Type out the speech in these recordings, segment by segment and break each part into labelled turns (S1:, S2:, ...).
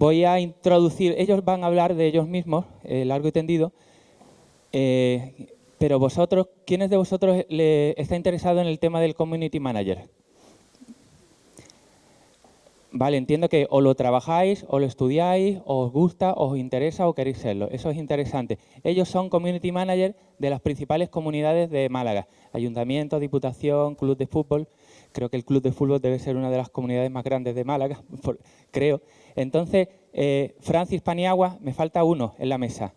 S1: voy a introducir, ellos van a hablar de ellos mismos, eh, largo y tendido, eh, pero vosotros, ¿quiénes de vosotros le está interesado en el tema del Community Manager? Vale, entiendo que o lo trabajáis, o lo estudiáis, o os gusta, o os interesa, o queréis serlo. Eso es interesante. Ellos son Community Manager de las principales comunidades de Málaga. Ayuntamiento, Diputación, Club de Fútbol. Creo que el Club de Fútbol debe ser una de las comunidades más grandes de Málaga, creo. Entonces, eh, Francis Paniagua, me falta uno en la mesa.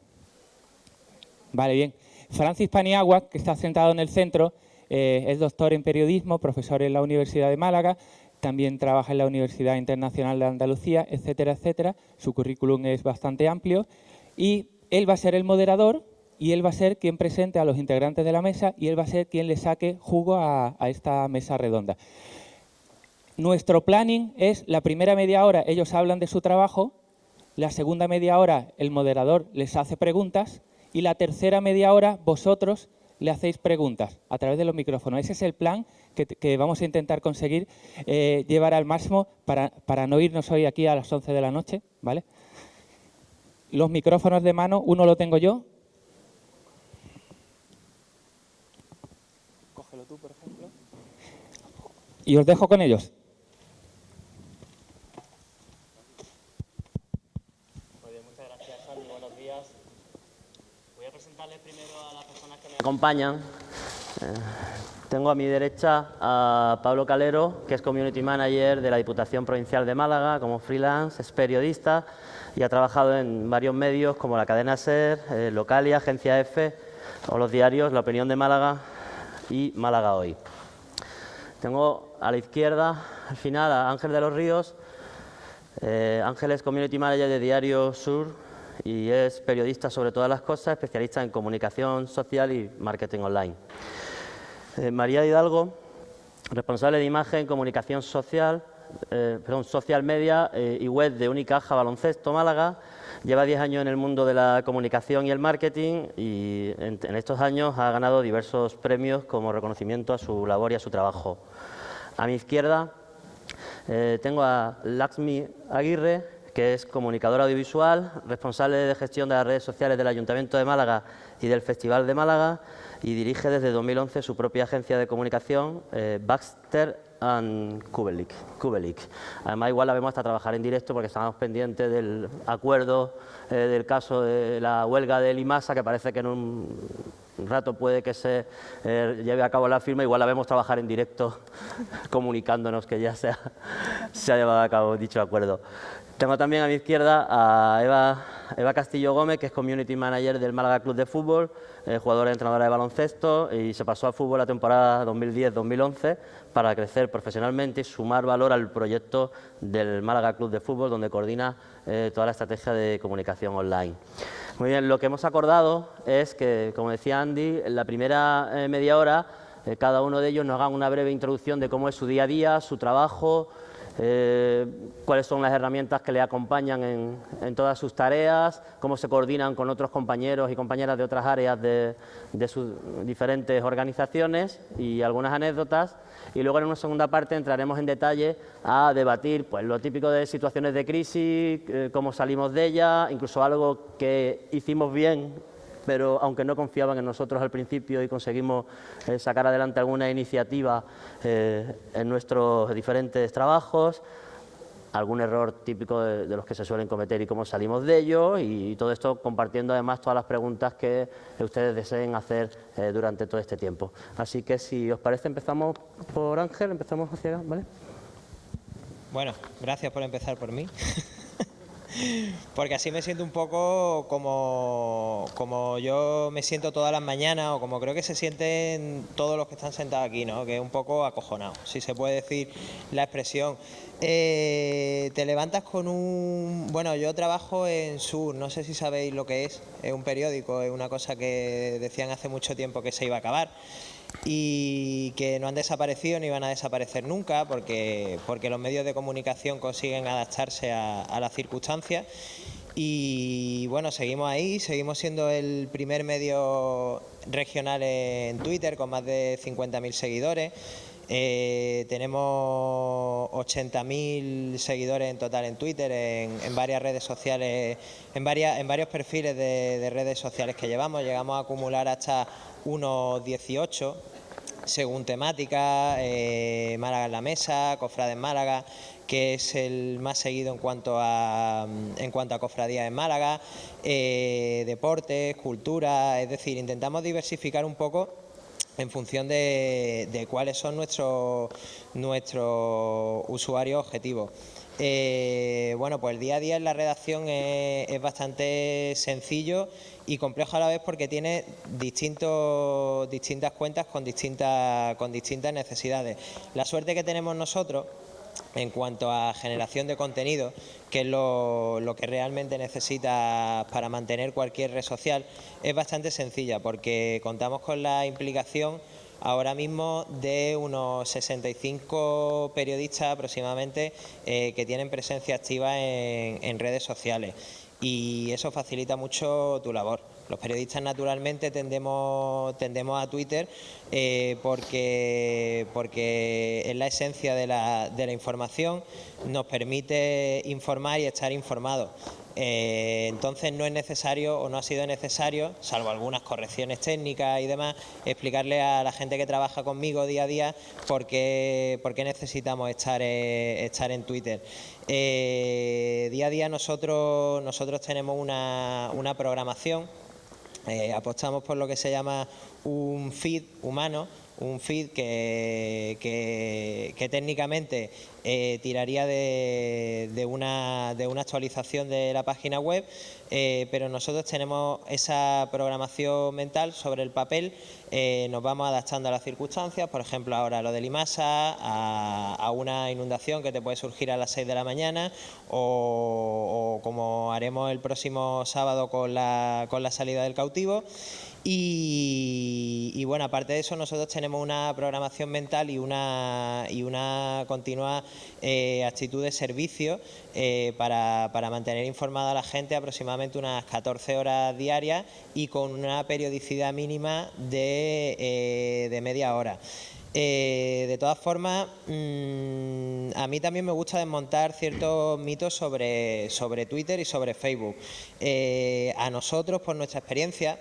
S1: Vale, bien. Francis Paniagua, que está sentado en el centro, eh, es doctor en periodismo, profesor en la Universidad de Málaga, también trabaja en la Universidad Internacional de Andalucía, etcétera, etcétera. Su currículum es bastante amplio y él va a ser el moderador y él va a ser quien presente a los integrantes de la mesa y él va a ser quien le saque jugo a, esta mesa redonda. Nuestro planning es la primera media hora ellos hablan de su trabajo, la segunda media hora el moderador les hace preguntas y la tercera media hora vosotros le hacéis preguntas a través de los micrófonos. Ese es el plan que, vamos a intentar conseguir eh, llevar al máximo para, para, no irnos hoy aquí a las 11 de la noche. ¿vale? Los micrófonos de mano, uno lo tengo yo. Cógelo tú, por ejemplo. Y os dejo con ellos.
S2: Acompañan. Eh, tengo a mi derecha a Pablo Calero, que es Community Manager de la Diputación Provincial de Málaga, como freelance, es periodista y ha trabajado en varios medios como la cadena SER, eh, Localia, Agencia F o los diarios La Opinión de Málaga y Málaga Hoy. Tengo a la izquierda, al final, a Ángel de los Ríos. Eh, Ángel es Community Manager de Diario Sur, y es periodista sobre todas las cosas, especialista en comunicación social y marketing online. Eh, María Hidalgo, responsable de imagen, comunicación social, eh, perdón, social media eh, y web de Unicaja Baloncesto Málaga. Lleva 10 años en el mundo de la comunicación y el marketing y en, en estos años ha ganado diversos premios como reconocimiento a su labor y a su trabajo. A mi izquierda tengo a Laxmi Aguirre, que es comunicador audiovisual, responsable de gestión de las redes sociales del Ayuntamiento de Málaga y del Festival de Málaga y dirige desde 2011 su propia agencia de comunicación, eh, Baxter and Kubelik, Además, igual la vemos hasta trabajar en directo porque estamos pendientes del acuerdo eh, del caso de la huelga del IMASA, que parece que en un rato puede que se eh, lleve a cabo la firma, igual la vemos trabajar en directo comunicándonos que ya se ha, se ha llevado a cabo dicho acuerdo. Tengo también a mi izquierda a Eva, Castillo Gómez, que es Community Manager del Málaga Club de Fútbol, eh, entrenadora de baloncesto y se pasó al fútbol la temporada 2010-2011 para crecer profesionalmente y sumar valor al proyecto del Málaga Club de Fútbol, donde coordina eh, toda la estrategia de comunicación online. Muy bien, lo que hemos acordado es que, como decía Andy, en la primera eh, media hora cada uno de ellos nos haga una breve introducción de cómo es su día a día, su trabajo, eh, cuáles son las herramientas que le acompañan en, todas sus tareas, cómo se coordinan con otros compañeros y compañeras de otras áreas de, sus diferentes organizaciones y algunas anécdotas. Y luego en una segunda parte entraremos en detalle a debatir pues, lo típico de situaciones de crisis, eh, cómo salimos de ella, incluso algo que hicimos bien pero aunque no confiaban en nosotros al principio y conseguimos eh, sacar adelante alguna iniciativa eh, en nuestros diferentes trabajos, algún error típico de, los que se suelen cometer y cómo salimos de ello y, todo esto compartiendo además todas las preguntas que ustedes deseen hacer eh, durante todo este tiempo. Así que si os parece empezamos por Ángel, empezamos hacia... ¿vale?
S3: Bueno, gracias por empezar por mí. Porque así me siento un poco como, como yo me siento todas las mañanas o como creo que se sienten todos los que están sentados aquí, ¿no? que es un poco acojonado, si se puede decir la expresión. Eh, te levantas con un... Bueno, yo trabajo en Sur, no sé si sabéis lo que es, es un periódico, es una cosa que decían hace mucho tiempo que se iba a acabar y que no han desaparecido ni van a desaparecer nunca porque, porque los medios de comunicación consiguen adaptarse a, las circunstancias y bueno, seguimos ahí, seguimos siendo el primer medio regional en Twitter con más de 50.000 seguidores. Eh, tenemos 80.000 seguidores en total en Twitter, en, varias redes sociales, en, varias, en varios perfiles de, redes sociales que llevamos. Llegamos a acumular hasta unos 18 según temática, eh, Málaga en la mesa, Cofrades Málaga, que es el más seguido en cuanto a, en cuanto a cofradías en Málaga, eh, deportes, cultura, es decir, intentamos diversificar un poco en función de, cuáles son nuestros, nuestros usuarios objetivos. Eh, bueno, pues el día a día en la redacción es, bastante sencillo y complejo a la vez porque tiene distintos, distintas cuentas con distintas, con distintas necesidades. La suerte que tenemos nosotros en cuanto a generación de contenido, que es lo, que realmente necesita para mantener cualquier red social, es bastante sencilla porque contamos con la implicación ahora mismo de unos 65 periodistas aproximadamente eh, que tienen presencia activa en redes sociales y eso facilita mucho tu labor. Los periodistas naturalmente tendemos, tendemos a Twitter eh, porque, porque es la esencia de la, de la información, nos permite informar y estar informados. Eh, entonces no es necesario o no ha sido necesario, salvo algunas correcciones técnicas y demás, explicarle a la gente que trabaja conmigo día a día por qué, necesitamos estar, eh, estar en Twitter. Eh, día a día nosotros, nosotros tenemos una, una programación, apostamos por lo que se llama un feed humano, un feed que, que, técnicamente eh, tiraría de, una, de, una, actualización de la página web, eh, pero nosotros tenemos esa programación mental sobre el papel, eh, nos vamos adaptando a las circunstancias, por ejemplo ahora lo de Limasa, a, una inundación que te puede surgir a las 6 de la mañana o, o como haremos el próximo sábado con la, con la salida del cautivo. Y, bueno, aparte de eso, nosotros tenemos una programación mental y una, y una continua eh, actitud de servicio eh, para, mantener informada a la gente aproximadamente unas 14 horas diarias y con una periodicidad mínima de, eh, media hora. de todas formas, mm, a mí también me gusta desmontar ciertos mitos sobre, sobre Twitter y sobre Facebook. a nosotros, por nuestra experiencia,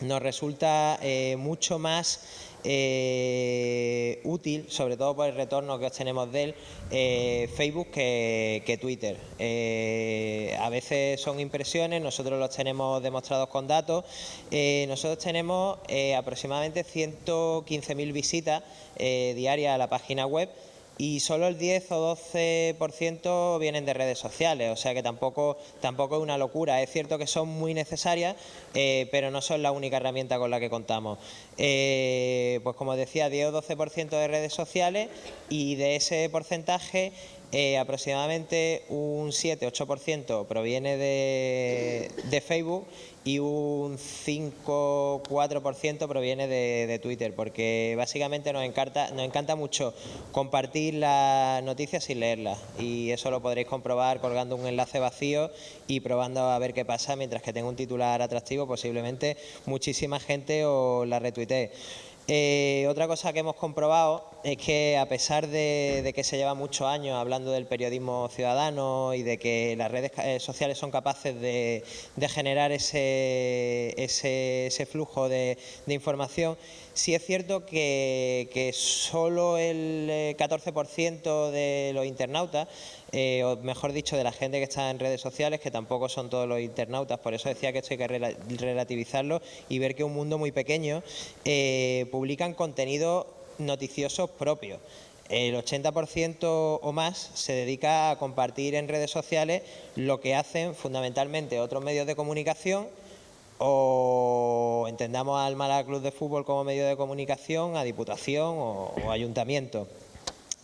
S3: nos resulta eh, mucho más eh, útil, sobre todo por el retorno que obtenemos de él, eh, Facebook que, Twitter. a veces son impresiones, nosotros los tenemos demostrados con datos. nosotros tenemos aproximadamente 115.000 visitas diarias a la página web y solo el 10 o 12% vienen de redes sociales, o sea que tampoco, tampoco es una locura. Es cierto que son muy necesarias, eh, pero no son la única herramienta con la que contamos. Eh, pues como decía, 10 o 12% de redes sociales y de ese porcentaje eh, aproximadamente un 7-8% proviene de, de Facebook y un 5-4% proviene de, Twitter, porque básicamente nos encanta, nos encanta mucho compartir las noticias sin leerlas y eso lo podréis comprobar colgando un enlace vacío y probando a ver qué pasa, mientras que tenga un titular atractivo posiblemente muchísima gente os la retuitee. Eh, otra cosa que hemos comprobado es que a pesar de, que se lleva muchos años hablando del periodismo ciudadano y de que las redes eh, sociales son capaces de, generar ese, ese, flujo de, información, sí es cierto que, solo el 14% eh, de los internautas eh, o mejor dicho, de la gente que está en redes sociales, que tampoco son todos los internautas, por eso decía que esto hay que relativizarlo y ver que un mundo muy pequeño eh, publican contenido noticiosos propios. El 80% o más se dedica a compartir en redes sociales lo que hacen fundamentalmente otros medios de comunicación o entendamos al Málaga Club de Fútbol como medio de comunicación, a Diputación o, Ayuntamiento.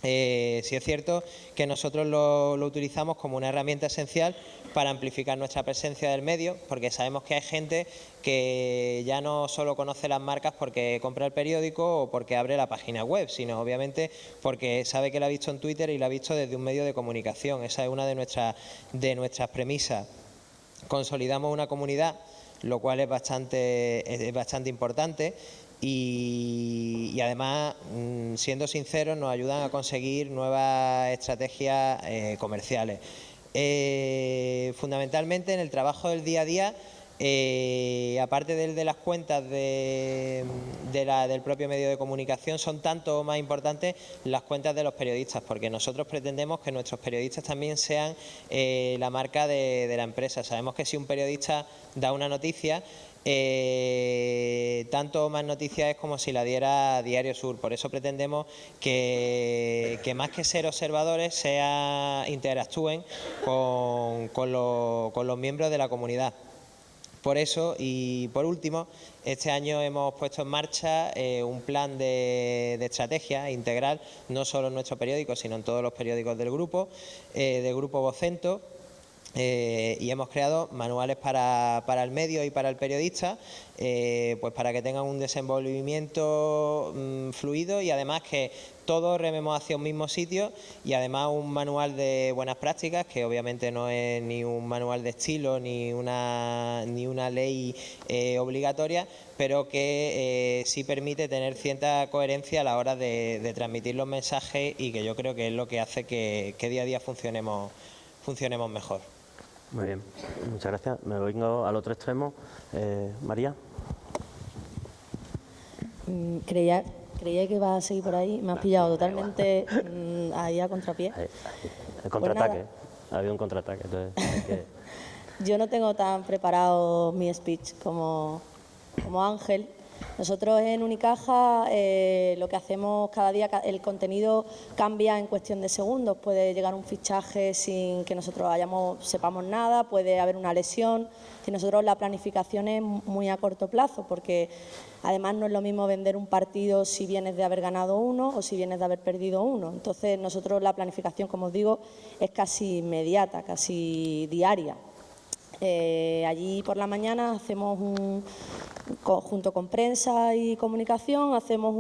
S3: Eh, sí es cierto que nosotros lo, utilizamos como una herramienta esencial para amplificar nuestra presencia del medio, porque sabemos que hay gente que ya no solo conoce las marcas porque compra el periódico o porque abre la página web, sino obviamente porque sabe que la ha visto en Twitter y la ha visto desde un medio de comunicación. Esa es una de nuestras, de nuestras premisas. Consolidamos una comunidad lo cual es bastante, es bastante importante y, además, mm, siendo sinceros, nos ayudan a conseguir nuevas estrategias eh, comerciales. Eh, fundamentalmente en el trabajo del día a día, eh, aparte del de las cuentas de, del propio medio de comunicación, son tanto más importantes las cuentas de los periodistas, porque nosotros pretendemos que nuestros periodistas también sean la marca de, la empresa. Sabemos que si un periodista da una noticia, eh, tanto más noticias es como si la diera Diario Sur. Por eso pretendemos que, más que ser observadores, sea, interactúen con, los miembros de la comunidad. Por eso, y por último, este año hemos puesto en marcha eh, un plan de, estrategia integral, no solo en nuestro periódico, sino en todos los periódicos del grupo, eh, del grupo Vocento, eh, y hemos creado manuales para, el medio y para el periodista, eh, pues para que tengan un desenvolvimiento mm, fluido y además que todos rememos hacia un mismo sitio y además un manual de buenas prácticas que obviamente no es ni un manual de estilo ni una, ni una ley eh, obligatoria, pero que sí permite tener cierta coherencia a la hora de, transmitir los mensajes y que yo creo que es lo que hace que, que día a día funcionemos, funcionemos mejor.
S2: Muy bien, muchas gracias. Me vengo al otro extremo. Eh, María.
S4: Mm, creía, creía que iba a seguir por ahí. Me has pillado totalmente mm, ahí a contrapié. El
S2: pues contraataque. ha habido un contraataque.
S4: Yo no tengo tan preparado mi speech como, como Ángel. Nosotros en Unicaja eh, lo que hacemos cada día, el contenido cambia en cuestión de segundos. Puede llegar un fichaje sin que nosotros hayamos, sepamos nada, puede haber una lesión. Si nosotros la planificación es muy a corto plazo, porque además no es lo mismo vender un partido si vienes de haber ganado uno o si vienes de haber perdido uno. Entonces nosotros la planificación, como os digo, es casi inmediata, casi diaria. Eh, allí por la mañana hacemos un, junto con prensa y comunicación, hacemos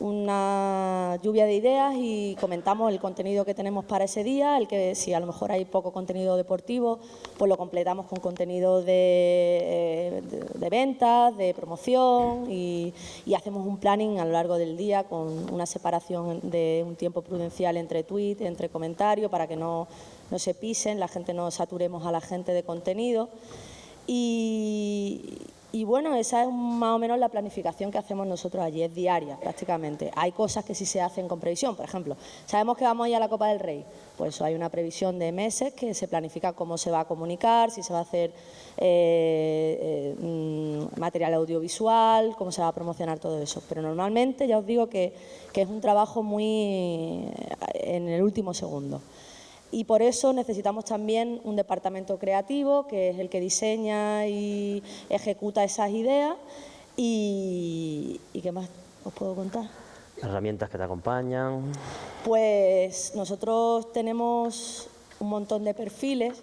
S4: una lluvia de ideas y comentamos el contenido que tenemos para ese día, el que si a lo mejor hay poco contenido deportivo, pues lo completamos con contenido de, de, ventas, de promoción y, hacemos un planning a lo largo del día con una separación de un tiempo prudencial entre tweets, entre comentarios, para que no no se pisen, la gente no saturemos a la gente de contenido. Y, bueno, esa es más o menos la planificación que hacemos nosotros allí, es diaria prácticamente. Hay cosas que sí se hacen con previsión, por ejemplo, sabemos que vamos a ir a la Copa del Rey, pues hay una previsión de meses que se planifica cómo se va a comunicar, si se va a hacer eh, eh, mm, material audiovisual, cómo se va a promocionar todo eso. Pero normalmente ya os digo que, que es un trabajo muy en el último segundo y por eso necesitamos también un departamento creativo que es el que diseña y ejecuta esas ideas y, ¿qué más os puedo contar?
S2: Herramientas que te acompañan.
S4: Pues nosotros tenemos un montón de perfiles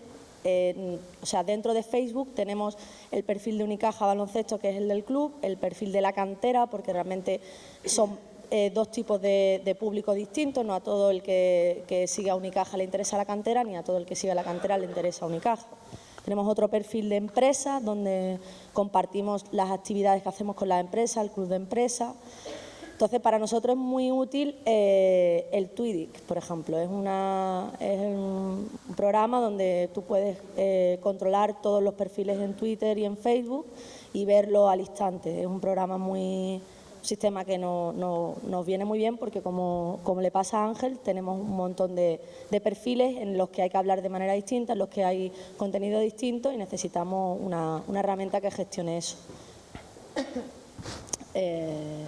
S4: o sea, dentro de Facebook tenemos el perfil de Unicaja Baloncesto, que es el del club, el perfil de la cantera, porque realmente son eh, dos tipos de, público distintos, no a todo el que, que siga Unicaja le interesa la cantera, ni a todo el que siga la cantera le interesa Unicaja. Tenemos otro perfil de empresas donde compartimos las actividades que hacemos con las empresas, el club de empresas. Entonces, para nosotros es muy útil eh, el Twidic, por ejemplo. Es un programa donde tú puedes eh, controlar todos los perfiles en Twitter y en Facebook y verlo al instante. Es un programa muy, sistema que no, nos viene muy bien porque, como, le pasa a Ángel, tenemos un montón de, perfiles en los que hay que hablar de manera distinta, en los que hay contenido distinto y necesitamos una, herramienta que gestione eso.
S2: Eh,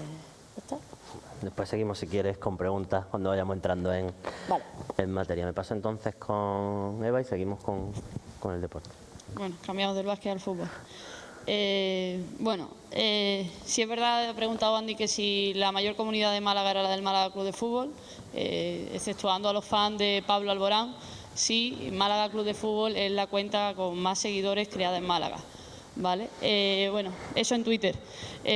S2: Después seguimos, si quieres, con preguntas cuando vayamos entrando en, en materia. Me paso entonces con Eva y seguimos con, con el deporte.
S5: Bueno, cambiamos del básquet al fútbol. Eh, bueno, eh, si es verdad, he preguntado Andy que si la mayor comunidad de Málaga era la del Málaga Club de Fútbol, eh, exceptuando a los fans de Pablo Alborán, sí, Málaga Club de Fútbol es la cuenta con más seguidores creada en Málaga. ¿Vale? Eh, bueno, eso en Twitter.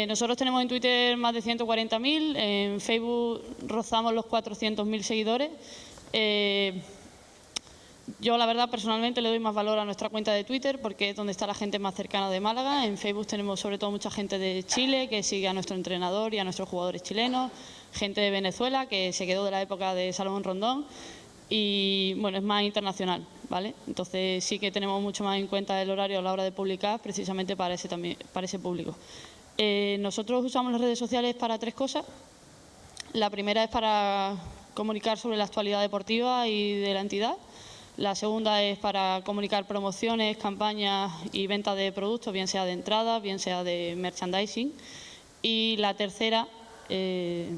S5: nosotros tenemos en Twitter más de 140.000, en Facebook rozamos los 400.000 seguidores. Yo, la verdad, personalmente le doy más valor a nuestra cuenta de Twitter porque es donde está la gente más cercana de Málaga. En Facebook tenemos sobre todo mucha gente de Chile que sigue a nuestro entrenador y a nuestros jugadores chilenos, gente de Venezuela que se quedó de la época de Salomón Rondón y, bueno, es más internacional, ¿vale? Entonces sí que tenemos mucho más en cuenta el horario a la hora de publicar precisamente para ese, también, para ese público. Eh, nosotros usamos las redes sociales para tres cosas. La primera es para comunicar sobre la actualidad deportiva y de la entidad. La segunda es para comunicar promociones, campañas y venta de productos, bien sea de entrada, bien sea de merchandising. Y la tercera eh,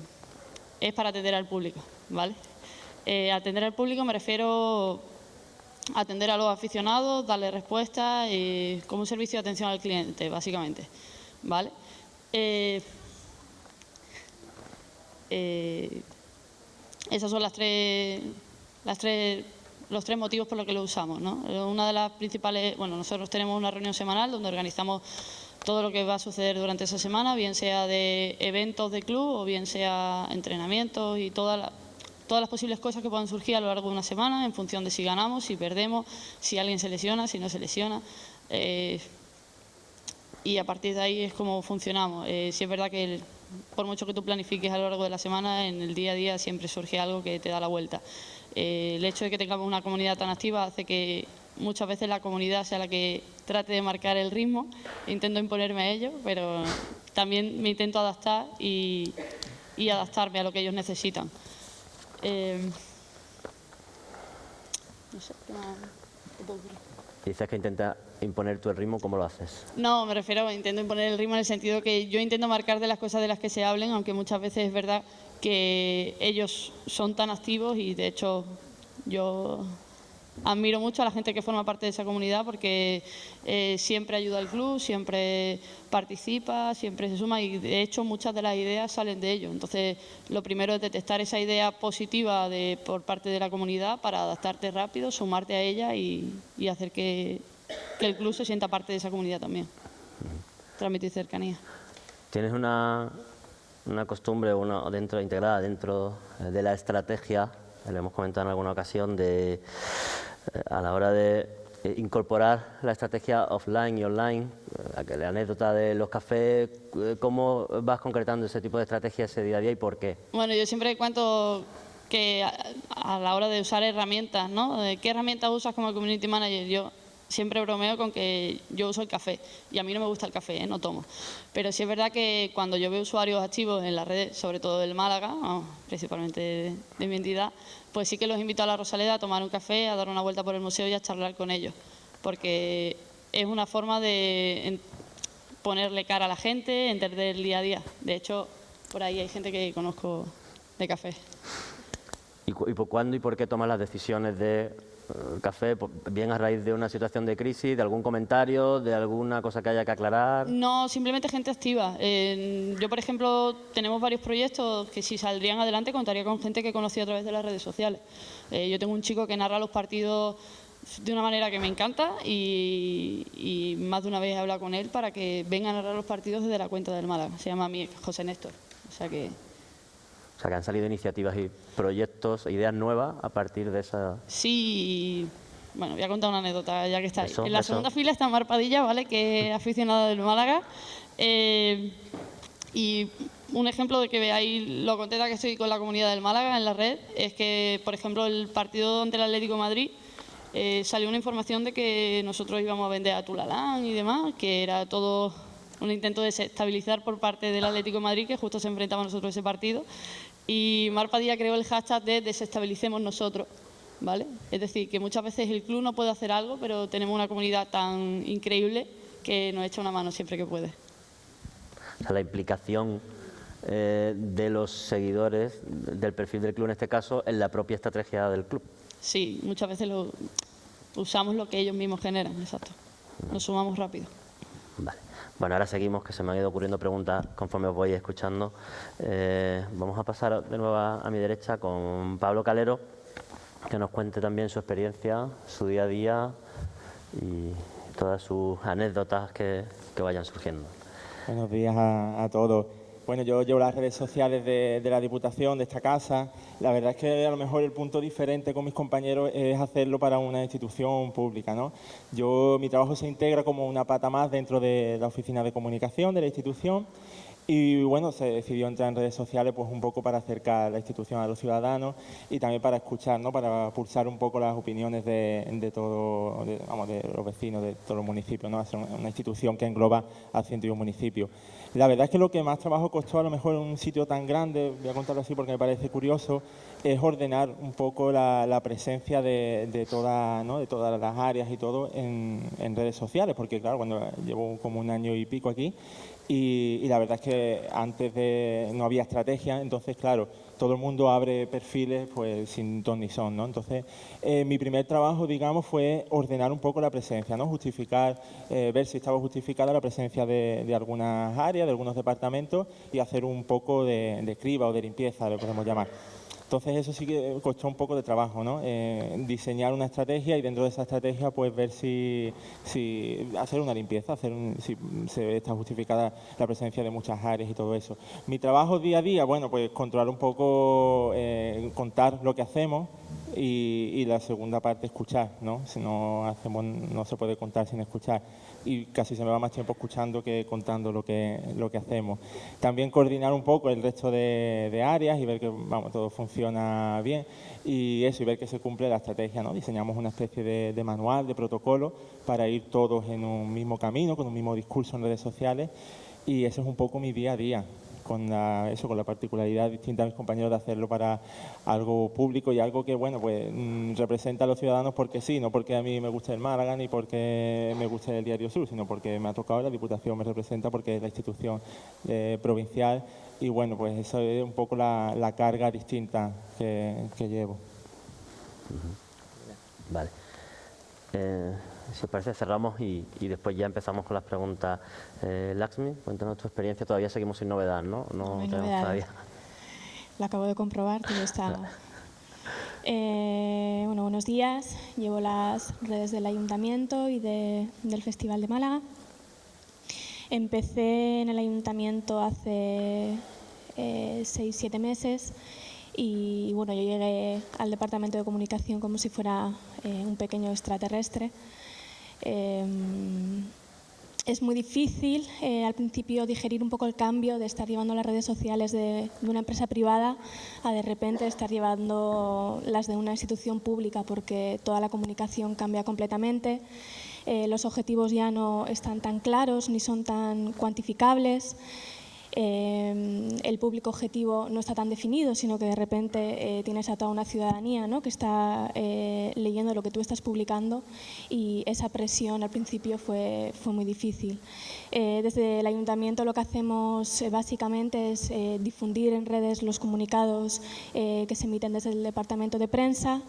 S5: es para atender al público. ¿vale? Eh, atender al público me refiero a atender a los aficionados, darle respuesta y como un servicio de atención al cliente, básicamente. ¿vale? Eh, esas son las tres, las tres los tres motivos por los que lo usamos. ¿no? Una de las principales, bueno, nosotros tenemos una reunión semanal donde organizamos todo lo que va a suceder durante esa semana, bien sea de eventos de club o bien sea entrenamientos y todas todas las posibles cosas que puedan surgir a lo largo de una semana en función de si ganamos, si perdemos, si alguien se lesiona, si no se lesiona. Eh, y a partir de ahí es como funcionamos. Eh, si es verdad que por mucho que tú planifiques a lo largo de la semana, en el día a día siempre surge algo que te da la vuelta. Eh, el hecho de que tengamos una comunidad tan activa hace que muchas veces la comunidad sea la que trate de marcar el ritmo. Intento imponerme a ello, pero también me intento adaptar y, adaptarme a lo que ellos necesitan. Eh,
S2: no sé, ¿qué más? Dices que intenta imponer tu el ritmo, ¿cómo lo haces?
S5: No, me refiero a intento imponer el ritmo en el sentido que yo intento marcar de las cosas de las que se hablen, aunque muchas veces es verdad que ellos son tan activos y de hecho yo admiro mucho a la gente que forma parte de esa comunidad porque eh, siempre ayuda al club, siempre participa, siempre se suma y de hecho muchas de las ideas salen de ellos. Entonces lo primero es detectar esa idea positiva de, por parte de la comunidad para adaptarte rápido, sumarte a ella y, hacer que, que el club se sienta parte de esa comunidad también. Transmitir cercanía.
S2: ¿Tienes una, una costumbre una, dentro, integrada dentro de la estrategia, le hemos comentado en alguna ocasión, de, eh, a la hora de eh, incorporar la estrategia offline y online, eh, la anécdota de los cafés, ¿cómo vas concretando ese tipo de estrategia ese día a día y por qué?
S5: Bueno, yo siempre cuento que a, la hora de usar herramientas, ¿no? ¿Qué herramientas usas como community manager? Yo siempre bromeo con que yo uso el café y a mí no me gusta el café, ¿eh? no tomo. Pero sí es verdad que cuando yo veo usuarios activos en las redes, sobre todo del Málaga, principalmente de, mi entidad, pues sí que los invito a la Rosaleda a tomar un café, a dar una vuelta por el museo y a charlar con ellos, porque es una forma de ponerle cara a la gente, entender el día a día. De hecho, por ahí hay gente que conozco de café.
S2: ¿Y, y por cuándo y por qué tomas las decisiones de café, bien a raíz de una situación de crisis, de algún comentario, de alguna cosa que haya que aclarar?
S5: No, simplemente gente activa. yo, por ejemplo, tenemos varios proyectos que si saldrían adelante contaría con gente que conocí a través de las redes sociales. Eh, yo tengo un chico que narra los partidos de una manera que me encanta y, más de una vez he hablado con él para que venga a narrar los partidos desde la cuenta del Málaga. Se llama José Néstor. O sea que
S2: sea, que han salido iniciativas y proyectos, ideas nuevas a partir de esa...
S5: Sí, bueno, voy a contar una anécdota ya que está ahí. En la segunda fila está Mar Padilla, ¿vale? que es aficionada del Málaga. Eh, y un ejemplo de que veáis lo contenta que estoy con la comunidad del Málaga en la red es que, por ejemplo, el partido ante el Atlético Madrid eh, salió una información de que nosotros íbamos a vender a Tulalán y demás, que era todo un intento de desestabilizar por parte del Atlético de Madrid, que justo se enfrentaba a nosotros ese partido. Y Mar Padilla creó el hashtag de desestabilicemos nosotros. ¿vale? Es decir, que muchas veces el club no puede hacer algo, pero tenemos una comunidad tan increíble que nos echa una mano siempre que puede.
S2: la implicación eh, de los seguidores del perfil del club en este caso en la propia estrategia del club.
S5: Sí, muchas veces lo, usamos lo que ellos mismos generan, exacto. Nos sumamos rápido.
S2: Vale. Bueno, ahora seguimos, que se me han ido ocurriendo preguntas conforme os voy escuchando. Eh, vamos a pasar de nuevo a, mi derecha con Pablo Calero, que nos cuente también su experiencia, su día a día y todas sus anécdotas que, vayan surgiendo.
S6: Buenos días a, todos. Bueno, yo llevo las redes sociales de, la Diputación, de esta casa. La verdad es que a lo mejor el punto diferente con mis compañeros es hacerlo para una institución pública. ¿no? Yo, mi trabajo se integra como una pata más dentro de la oficina de comunicación de la institución y bueno, se decidió entrar en redes sociales pues un poco para acercar la institución a los ciudadanos y también para escuchar, ¿no? para pulsar un poco las opiniones de, de todo, vamos, de los vecinos de todos los municipios, ¿no? hacer una institución que engloba a 101 municipios. La verdad es que lo que más trabajo costó a lo mejor en un sitio tan grande, voy a contarlo así porque me parece curioso, es ordenar un poco la, presencia de, de, toda, ¿no? de todas las áreas y todo en, en redes sociales, porque claro, cuando llevo como un año y pico aquí, y, la verdad es que antes de, no había estrategia, entonces claro, todo el mundo abre perfiles pues sin ton ni son, ¿no? Entonces, eh, mi primer trabajo, digamos, fue ordenar un poco la presencia, ¿no? Justificar, eh, ver si estaba justificada la presencia de, algunas áreas, de algunos departamentos y hacer un poco de, de criba o de limpieza, lo podemos llamar. Entonces eso sí que costó un poco de trabajo, ¿no? Eh, diseñar una estrategia y dentro de esa estrategia pues ver si, si hacer una limpieza, hacer si se está justificada la presencia de muchas áreas y todo eso. Mi trabajo día a día, bueno, pues controlar un poco, eh, contar lo que hacemos, y, la segunda parte escuchar, ¿no? Si no hacemos, no se puede contar sin escuchar y casi se me va más tiempo escuchando que contando lo que, lo que hacemos. También coordinar un poco el resto de, áreas y ver que vamos, todo funciona bien y eso, y ver que se cumple la estrategia. ¿no? Diseñamos una especie de, de manual, de protocolo para ir todos en un mismo camino, con un mismo discurso en redes sociales y ese es un poco mi día a día con la, eso, con la particularidad distinta a mis compañeros de hacerlo para algo público y algo que, bueno, pues mm, representa a los ciudadanos porque sí, no porque a mí me gusta el Málaga ni porque me gusta el Diario Sur, sino porque me ha tocado la Diputación, me representa porque es la institución eh, provincial y, bueno, pues eso es un poco la, carga distinta que, llevo.
S2: Vale. Eh, si os parece, cerramos y, después ya empezamos con las preguntas. Eh, Laxmi, cuéntanos tu experiencia. Todavía seguimos sin novedad, ¿no?
S7: No, tenemos todavía. Lo acabo de comprobar, todo está... Eh, bueno, buenos días. Llevo las redes del Ayuntamiento y del Festival de Málaga. Empecé en el Ayuntamiento hace eh, seis, siete meses y bueno, yo llegué al Departamento de Comunicación como si fuera eh, un pequeño extraterrestre. Em, es muy difícil eh, al principio digerir un poco el cambio de estar llevando las redes sociales de, una empresa privada a de repente estar llevando las de una institución pública porque toda la comunicación cambia completamente. Eh, los objetivos ya no están tan claros ni son tan cuantificables. Em, el público objetivo no está tan definido, sino que de repente eh, tienes a toda una ciudadanía ¿no? que está eh, leyendo lo que tú estás publicando y esa presión al principio fue, fue muy difícil. Eh, desde el ayuntamiento lo que hacemos básicamente es difundir en redes los comunicados que se emiten desde el departamento de prensa,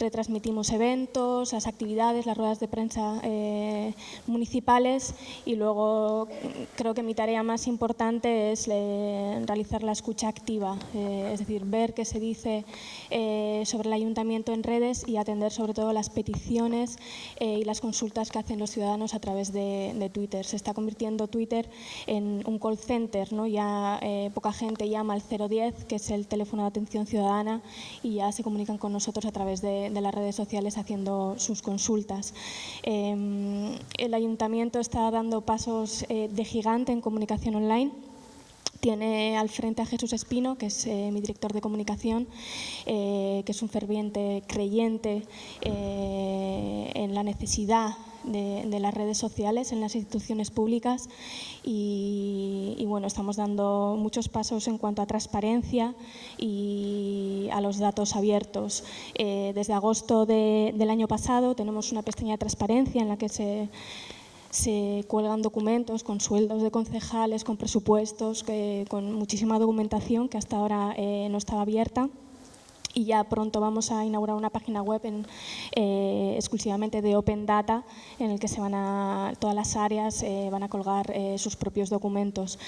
S7: retransmitimos eventos, las actividades, las ruedas de prensa eh, municipales y luego creo que mi tarea más importante es eh, realizar la escucha activa, eh, es decir, ver qué se dice sobre el ayuntamiento en redes y atender sobre todo las peticiones y las consultas que hacen los ciudadanos a través de, Twitter. Se está convirtiendo Twitter en un call center, ¿no? ya poca gente llama al 010, que es el teléfono de atención ciudadana, y ya se comunican con nosotros a través de de, las redes sociales haciendo sus consultas. Em, el ayuntamiento está dando pasos eh, de gigante en comunicación online. Tiene al frente a Jesús Espino, que es eh, mi director de comunicación, eh, que es un ferviente creyente en la necesidad de, las redes sociales en las instituciones públicas y, bueno, estamos dando muchos pasos en cuanto a transparencia y a los datos abiertos. Eh, desde agosto del año pasado tenemos una pestaña de transparencia en la que se se cuelgan documentos con sueldos de concejales, con presupuestos, con muchísima documentación que hasta ahora eh, no estaba abierta y ya pronto vamos a inaugurar una página web eh, exclusivamente de Open Data en el que se van a, todas las áreas eh, van a colgar eh, sus propios documentos.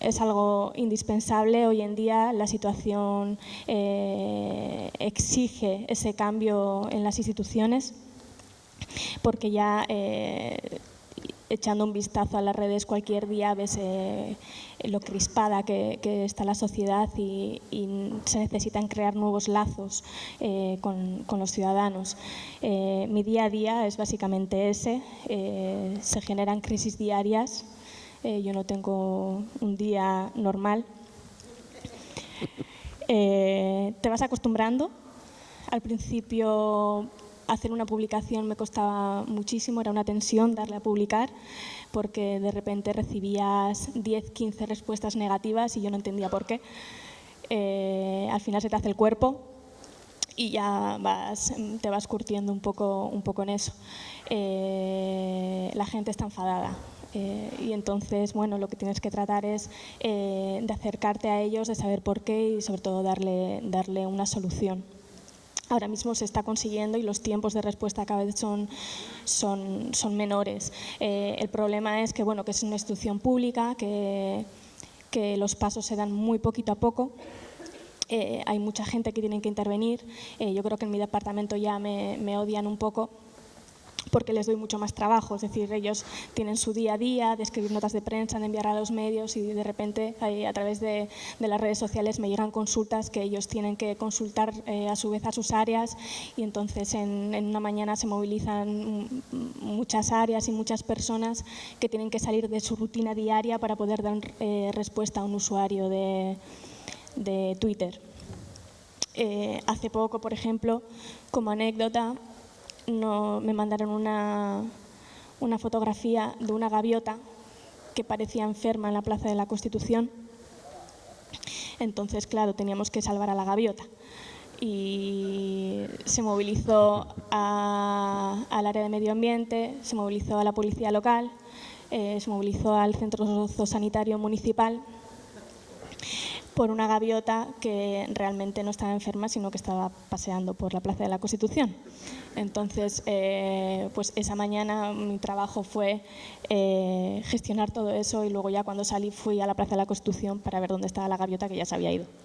S7: es algo indispensable. Hoy en día la situación exige ese cambio en las instituciones porque ya echando un vistazo a las redes cualquier día ves lo crispada que, está la sociedad y, se necesitan crear nuevos lazos eh, con, los ciudadanos. Eh, mi día a día es básicamente ese, se generan crisis diarias, yo no tengo un día normal. te vas acostumbrando, al principio hacer una publicación me costaba muchísimo, era una tensión darle a publicar porque de repente recibías 10, 15 respuestas negativas y yo no entendía por qué. Eh, al final se te hace el cuerpo y ya vas, te vas curtiendo un poco, un poco en eso. Eh, la gente está enfadada. Eh, y entonces, bueno, lo que tienes que tratar es de acercarte a ellos, de saber por qué y sobre todo darle, darle una solución ahora mismo se está consiguiendo y los tiempos de respuesta cada vez son, son, son menores. Eh, el problema es que, bueno, que es una institución pública, que, que los pasos se dan muy poquito a poco. Eh, hay mucha gente que tiene que intervenir. Eh, yo creo que en mi departamento ya me, me odian un poco porque les doy mucho más trabajo, es decir, ellos tienen su día a día de escribir notas de prensa, de enviar a los medios y de repente a través de, las redes sociales me llegan consultas que ellos tienen que consultar eh, a su vez a sus áreas y entonces en, una mañana se movilizan muchas áreas y muchas personas que tienen que salir de su rutina diaria para poder dar eh, respuesta a un usuario de, Twitter. Eh, hace poco, por ejemplo, como anécdota, no, me mandaron una, una fotografía de una gaviota que parecía enferma en la Plaza de la Constitución. Entonces, claro, teníamos que salvar a la gaviota. Y se movilizó al área de medio ambiente, se movilizó a la policía local, eh, se movilizó al centro sanitario municipal por una gaviota que realmente no estaba enferma, sino que estaba paseando por la Plaza de la Constitución. Entonces, eh, pues esa mañana mi trabajo fue eh, gestionar todo eso y luego ya cuando salí fui a la Plaza de la Constitución para ver dónde estaba la gaviota que ya se había ido.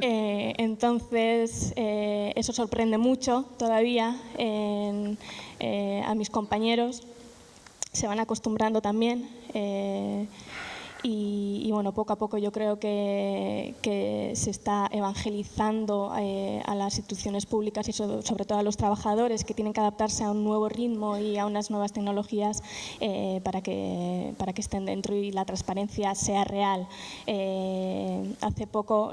S7: Eh, entonces, eso sorprende mucho todavía a mis compañeros. Se van acostumbrando también. Y, bueno, poco a poco yo creo que, se está evangelizando eh, a las instituciones públicas y sobre, todo a los trabajadores que tienen que adaptarse a un nuevo ritmo y a unas nuevas tecnologías eh, para, que, para que estén dentro y la transparencia sea real. Eh, hace poco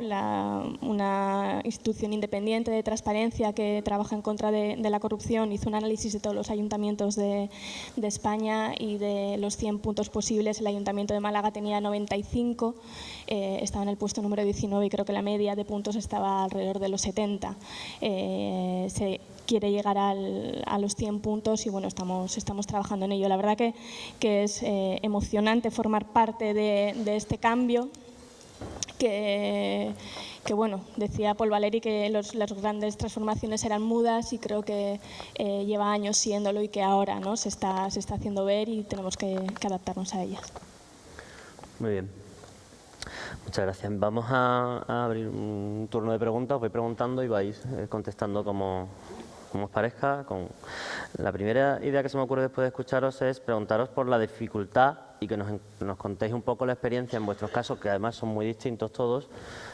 S7: una institución independiente de transparencia que trabaja en contra de, la corrupción hizo un análisis de todos los ayuntamientos de, de España y de los 100 puntos posibles el Ayuntamiento de Málaga tenía 95, eh, estaba en el puesto número 19 y creo que la media de puntos estaba alrededor de los 70. Eh, se quiere llegar a los 100 puntos y bueno, estamos, estamos trabajando en ello. La verdad que, que es eh, emocionante formar parte de, este cambio que, que, bueno, decía Paul Valeri que las grandes transformaciones eran mudas y creo que lleva años siéndolo y que ahora ¿no? se, está, se está haciendo ver y tenemos que adaptarnos a ellas.
S2: Muy bien. Muchas gracias. Vamos a, abrir un turno de preguntas. Os voy preguntando y vais eh, contestando como, os parezca. Con... La primera idea que se me ocurre después de escucharos es preguntaros por la dificultad y que nos, contéis un poco la experiencia en vuestros casos, que además son muy distintos todos,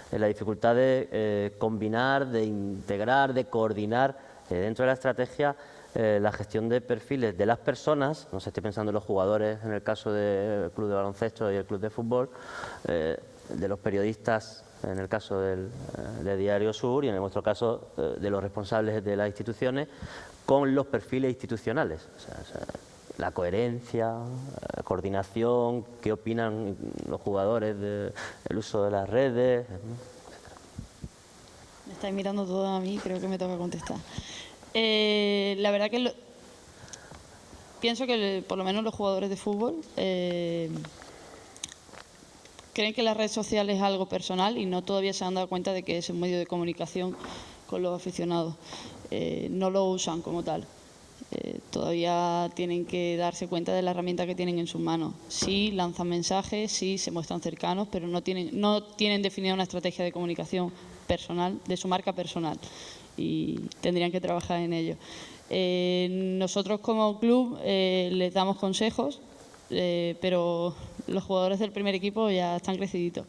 S2: en la dificultad de eh, combinar, de integrar, de coordinar eh, dentro de la estrategia eh, la gestión de perfiles de las personas, no sé, estoy pensando en los jugadores en el caso del club de baloncesto y el club de fútbol, eh, de los periodistas en el caso del, eh, de Diario Sur y en nuestro caso de los responsables de las instituciones, con los perfiles institucionales. la coherencia, la coordinación, qué opinan los jugadores del uso de las redes.
S5: Me estáis mirando todo a mí, creo que me toca contestar. Eh, la verdad que pienso que por lo menos los jugadores de fútbol eh, creen que la red social es algo personal y no todavía se han dado cuenta de que es un medio de comunicación con los aficionados. Eh, no lo usan como tal. todavía tienen que darse cuenta de la herramienta que tienen en sus manos. Sí, lanzan mensajes, sí, se muestran cercanos, pero no tienen, no tienen definida una estrategia de comunicación personal, de su marca personal y tendrían que trabajar en ello. Eh, nosotros como club eh, les damos consejos eh, pero los jugadores del primer equipo ya están creciditos.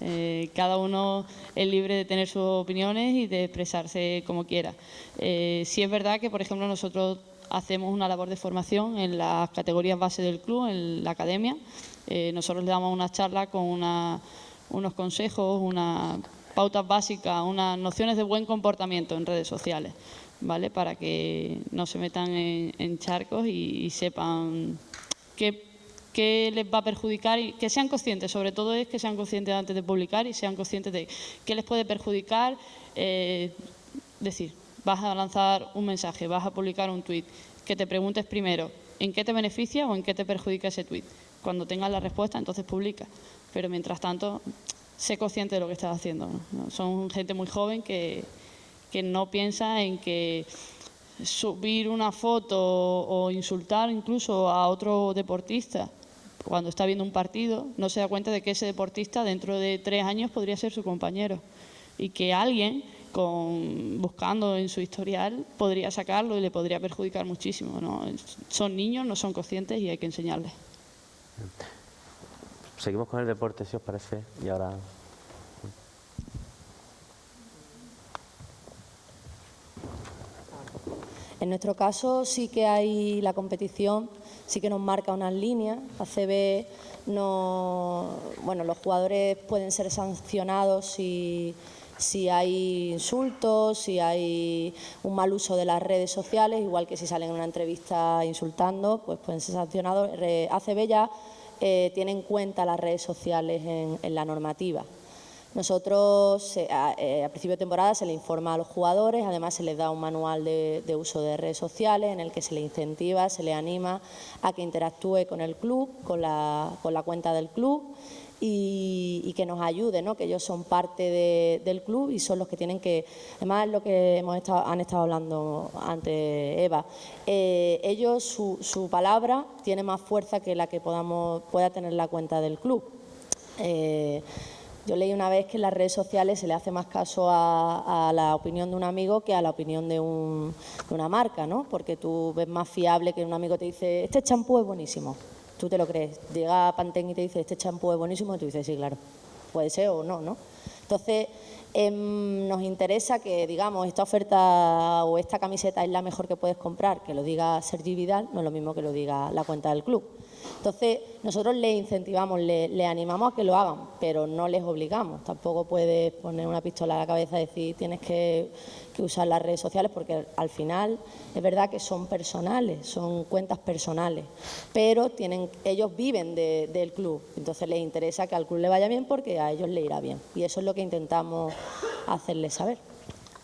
S5: Eh, cada uno es libre de tener sus opiniones y de expresarse como quiera. Eh, sí es verdad que, por ejemplo, nosotros hacemos una labor de formación en las categorías base del club, en la academia. nosotros le damos una charla con unos consejos, unas pautas básicas, unas nociones de buen comportamiento en redes sociales, ¿vale? Para que no se metan en, charcos y, sepan qué les va a perjudicar y que sean conscientes, sobre todo es que sean conscientes antes de publicar y sean conscientes de qué les puede perjudicar. Eh, decir, vas a lanzar un mensaje, vas a publicar un tuit, que te preguntes primero en qué te beneficia o en qué te perjudica ese tuit. Cuando tengas la respuesta, entonces publica. Pero mientras tanto, sé consciente de lo que estás haciendo. Son gente muy joven que, que no piensa en que subir una foto o insultar incluso a otro deportista cuando está viendo un partido, no se da cuenta de que ese deportista dentro de tres años podría ser su compañero y que alguien buscando en su historial podría sacarlo y le podría perjudicar muchísimo. Son niños, no son conscientes y hay que enseñarles.
S2: Seguimos con el deporte, si os parece, y ahora...
S4: En nuestro caso sí que hay la competición sí que nos marca unas líneas. ACB no, bueno, los jugadores pueden ser sancionados si, si hay insultos, si hay un mal uso de las redes sociales, igual que si salen en una entrevista insultando, pues pueden ser sancionados. ACB ya eh, tiene en cuenta las redes sociales en la normativa. Nosotros eh, a, principio de temporada se le informa a los jugadores, además se les da un manual de, uso de redes sociales en el que se le incentiva, se le anima a que interactúe con el club, con la, cuenta del club y, que nos ayude, ¿no? que ellos son parte del club y son los que tienen que, además es lo que hemos estado, han estado hablando antes Eva, eh, ellos su, palabra tiene más fuerza que la que podamos, pueda tener la cuenta del club. Eh, yo leí una vez que en las redes sociales se le hace más caso a, la opinión de un amigo que a la opinión de, una marca, ¿no? Porque tú ves más fiable que un amigo te dice, este champú es buenísimo. Tú te lo crees. Llega Pantene y te dice, este champú es buenísimo, y tú dices, sí, claro. Puede ser o no, ¿no? Entonces, em, nos interesa que, digamos, esta oferta o esta camiseta es la mejor que puedes comprar, que lo diga Sergi Vidal, no es lo mismo que lo diga la cuenta del club. Entonces, nosotros les incentivamos, les, animamos a que lo hagan, pero no les obligamos. Tampoco puedes poner una pistola a la cabeza y decir tienes que, usar las redes sociales, porque al final es verdad que son personales, son cuentas personales, pero tienen, ellos viven del club, entonces les interesa que al club le vaya bien porque a ellos le irá bien. Y eso es lo que intentamos hacerles saber.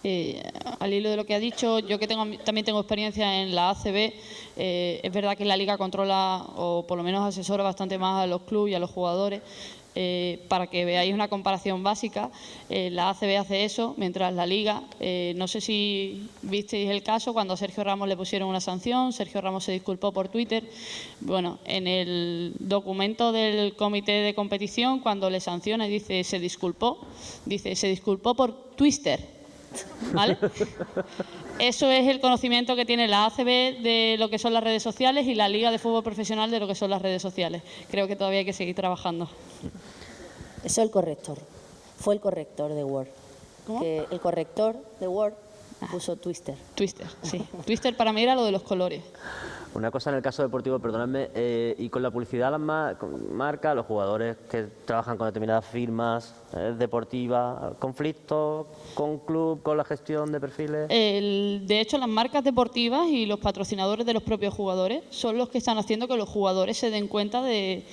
S5: Eh, al hilo de lo que ha dicho, yo que tengo, también tengo experiencia en la ACB, eh, es verdad que la Liga controla o por lo menos asesora bastante más a los clubes y a los jugadores. Eh, para que veáis una comparación básica, la ACB hace eso, mientras la Liga, no sé si visteis el caso, cuando a Sergio Ramos le pusieron una sanción, Sergio Ramos se disculpó por Twitter. Bueno, en el documento del comité de competición, cuando le sanciona dice se disculpó, dice se disculpó por Twister ¿Vale? Eso es el conocimiento que tiene la ACB de lo que son las redes sociales y la Liga de Fútbol Profesional de lo que son las redes sociales. Creo que todavía hay que seguir trabajando.
S4: Eso es el corrector. Fue el corrector de Word. ¿Cómo? el corrector de Word ah. puso Twister.
S5: Twister, sí. Twister para mí era lo de los colores.
S2: Una cosa en el caso deportivo, perdonadme, eh, y con la publicidad, las marcas, los jugadores que trabajan con determinadas firmas eh, deportivas, conflictos con club, con la gestión de perfiles.
S5: de hecho, las marcas deportivas y los patrocinadores de los propios jugadores son los que están haciendo que los jugadores se den cuenta de,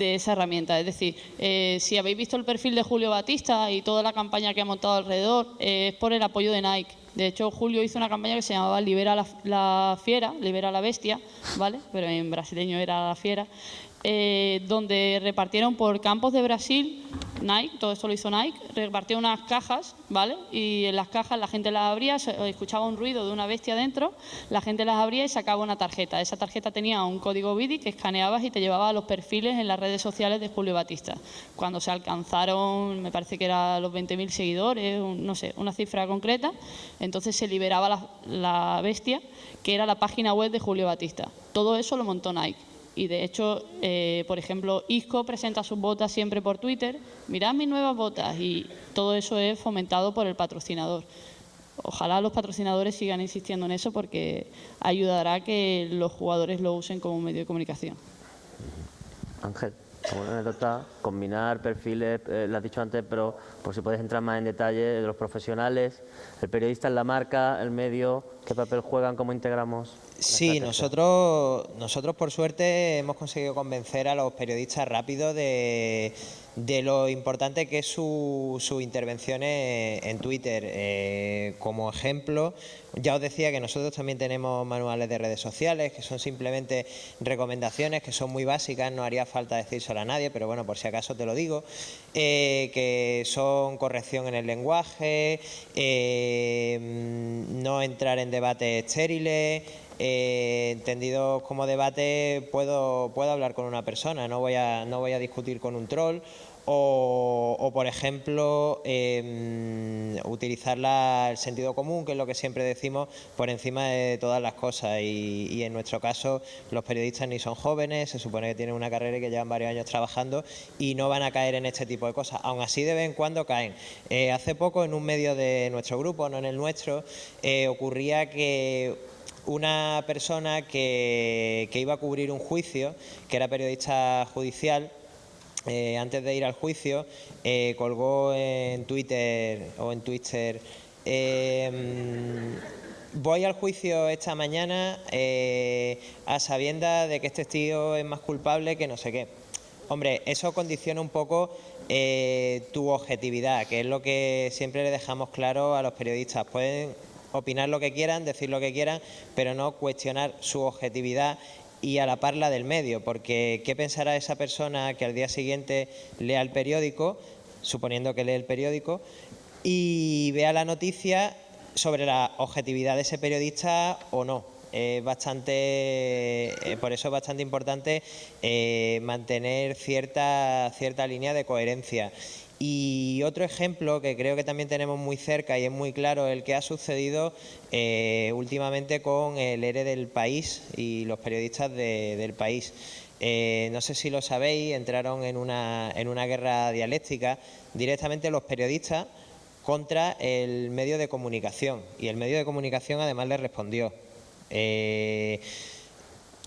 S5: esa herramienta. Es decir, eh, si habéis visto el perfil de Julio Batista y toda la campaña que ha montado alrededor, es por el apoyo de Nike. De hecho, Julio hizo una campaña que se llamaba Libera la, la fiera, libera la bestia, ¿vale? Pero en brasileño era la fiera. Eh, donde repartieron por campos de Brasil, Nike, todo esto lo hizo Nike, repartió unas cajas, ¿vale? Y en las cajas la gente las abría, escuchaba un ruido de una bestia dentro, la gente las abría y sacaba una tarjeta. Esa tarjeta tenía un código BIDI que escaneabas y te llevaba a los perfiles en las redes sociales de Julio Batista. Cuando se alcanzaron, me parece que eran los 20.000 seguidores, no sé, una cifra concreta, entonces se liberaba la bestia, que era la página web de Julio Batista. Todo eso lo montó Nike Y de hecho, eh, por ejemplo, ISCO presenta sus botas siempre por Twitter, mirad mis nuevas botas y todo eso es fomentado por el patrocinador. Ojalá los patrocinadores sigan insistiendo en eso porque ayudará a que los jugadores lo usen como medio de comunicación.
S2: Ángel, como anécdota, combinar perfiles, eh, lo has dicho antes, pero por si puedes entrar más en detalle, de los profesionales, el periodista en la marca, el medio, qué papel juegan, cómo integramos.
S3: Sí, nosotros, nosotros por suerte hemos conseguido convencer a los periodistas rápido de, de lo importante que es su, su intervención en Twitter. Eh, como ejemplo, ya os decía que nosotros también tenemos manuales de redes sociales, que son simplemente recomendaciones, que son muy básicas, no haría falta decírselo a nadie, pero bueno, por si acaso te lo digo, eh, que son corrección en el lenguaje, eh, no entrar en debates estériles, eh, entendido como debate puedo, puedo hablar con una persona, no voy a, no voy a discutir con un troll o, por ejemplo, em, utilizar el sentido común, que es lo que siempre decimos, por encima de todas las cosas. Y, en nuestro caso, los periodistas ni son jóvenes, se supone que tienen una carrera y que llevan varios años trabajando y no van a caer en este tipo de cosas. Aún así, de vez en cuando caen. Eh, hace poco, en un medio de nuestro grupo, no en el nuestro, eh, ocurría que una persona que, iba a cubrir un juicio, que era periodista judicial, eh, antes de ir al juicio, eh, colgó en Twitter o en Twitter, em, voy al juicio esta mañana eh, a sabienda de que este tío es más culpable que no sé qué. Hombre, eso condiciona un poco tu objetividad, que es lo que siempre le dejamos claro a los periodistas. Pueden opinar lo que quieran, decir lo que quieran, pero no cuestionar su objetividad y a la parla del medio, porque ¿qué pensará esa persona que al día siguiente lea el periódico, suponiendo que lee el periódico, y vea la noticia sobre la objetividad de ese periodista o no? Es bastante, eh, por eso es bastante importante eh, mantener cierta, cierta línea de coherencia. Y otro ejemplo que creo que también tenemos muy cerca y es muy claro el que ha sucedido eh, últimamente con el ERE del país y los periodistas del país. Eh, no sé si lo sabéis, entraron en una, en una guerra dialéctica directamente los periodistas contra el medio de comunicación y el medio de comunicación además les respondió. Eh,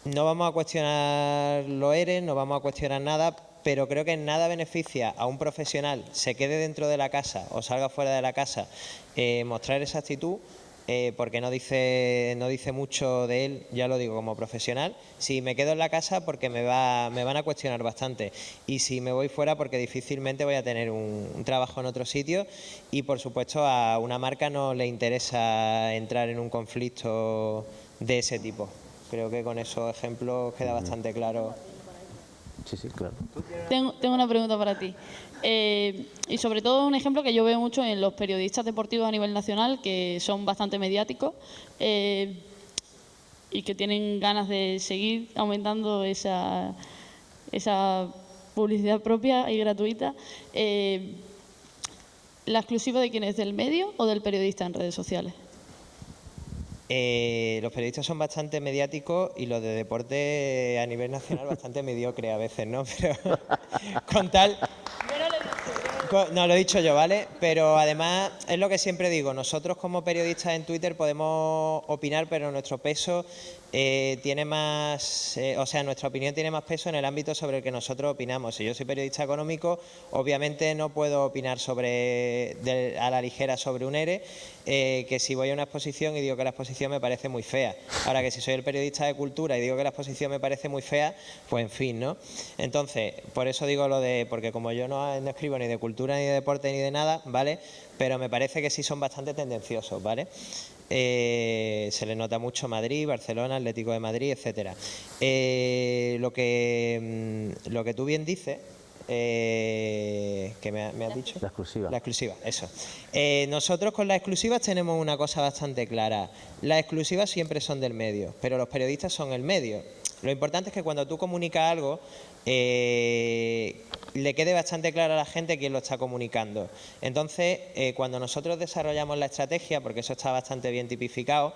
S3: no vamos a cuestionar los ERE, no vamos a cuestionar nada, pero creo que nada beneficia a un profesional, se quede dentro de la casa o salga fuera de la casa, eh, mostrar esa actitud, eh, porque no dice, no dice mucho de él, ya lo digo, como profesional. Si me quedo en la casa, porque me, va, me van a cuestionar bastante. Y si me voy fuera, porque difícilmente voy a tener un trabajo en otro sitio. Y, por supuesto, a una marca no le interesa entrar en un conflicto de ese tipo. Creo que con esos ejemplos queda bastante claro
S2: Sí, sí, claro.
S5: Tengo, una pregunta para ti. Eh, y sobre todo un ejemplo que yo veo mucho en los periodistas deportivos a nivel nacional, que son bastante mediáticos eh, y que tienen ganas de seguir aumentando esa, esa publicidad propia y gratuita. Eh, ¿La exclusiva de quién es? ¿Del medio o del periodista en redes sociales?
S3: Eh, los periodistas son bastante mediáticos y los de deporte a nivel nacional bastante mediocre a veces, ¿no? Pero con tal... No, lo he dicho yo, ¿vale? Pero además es lo que siempre digo, nosotros como periodistas en Twitter podemos opinar, pero nuestro peso eh, tiene más, eh, o sea, nuestra opinión tiene más peso en el ámbito sobre el que nosotros opinamos. Si yo soy periodista económico, obviamente no puedo opinar sobre a la ligera sobre un ERE, eh, que si voy a una exposición y digo que la exposición me parece muy fea. Ahora que si soy el periodista de cultura y digo que la exposición me parece muy fea, pues en fin, ¿no? Entonces, por eso digo lo de, porque como yo no, no escribo ni de cultura, ni de deporte, ni de nada, ¿vale? Pero me parece que sí son bastante tendenciosos, ¿vale? Eh, se le nota mucho Madrid, Barcelona, Atlético de Madrid, etcétera. Eh, lo, que, mm, lo que tú bien dices, eh, que me, has dicho?
S2: La exclusiva.
S3: La exclusiva, eso. nosotros con las exclusivas tenemos una cosa bastante clara. Las exclusivas siempre son del medio, pero los periodistas son el medio. Lo importante es que cuando tú comunicas algo, eh, le quede bastante claro a la gente quién lo está comunicando. Entonces, eh, cuando nosotros desarrollamos la estrategia, porque eso está bastante bien tipificado,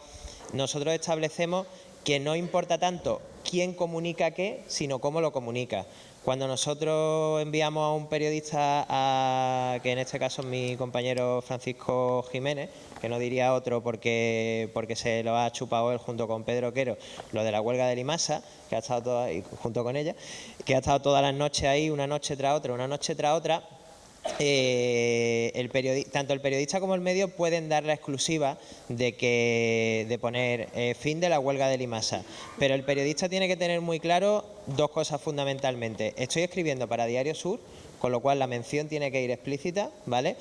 S3: nosotros establecemos que no importa tanto quién comunica qué, sino cómo lo comunica. Cuando nosotros enviamos a un periodista, a, que en este caso es mi compañero Francisco Jiménez, que no diría otro porque, porque se lo ha chupado él junto con Pedro Quero, lo de la huelga de Limasa, que ha estado toda, junto con ella, que ha estado todas las noches ahí, una noche tras otra, una noche tras otra, eh, el tanto el periodista como el medio pueden dar la exclusiva de que de poner eh, fin de la huelga de Limasa. Pero el periodista tiene que tener muy claro dos cosas fundamentalmente. Estoy escribiendo para Diario Sur, con lo cual la mención tiene que ir explícita, ¿vale?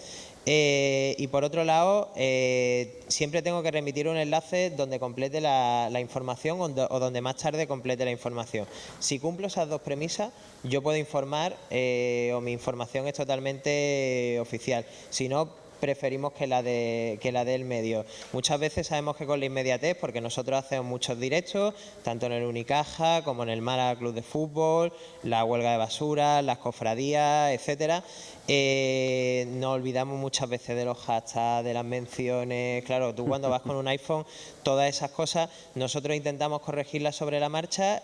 S3: Eh, y por otro lado, eh, siempre tengo que remitir un enlace donde complete la, información o, donde más tarde complete la información. Si cumplo esas dos premisas, yo puedo informar eh, o mi información es totalmente oficial. Si no, preferimos que la, de, que la del medio. Muchas veces sabemos que con la inmediatez, porque nosotros hacemos muchos directos, tanto en el Unicaja como en el Mara Club de Fútbol, la huelga de basura, las cofradías, etcétera, eh, nos olvidamos muchas veces de los hashtags, de las menciones. Claro, tú cuando vas con un iPhone, todas esas cosas, nosotros intentamos corregirlas sobre la marcha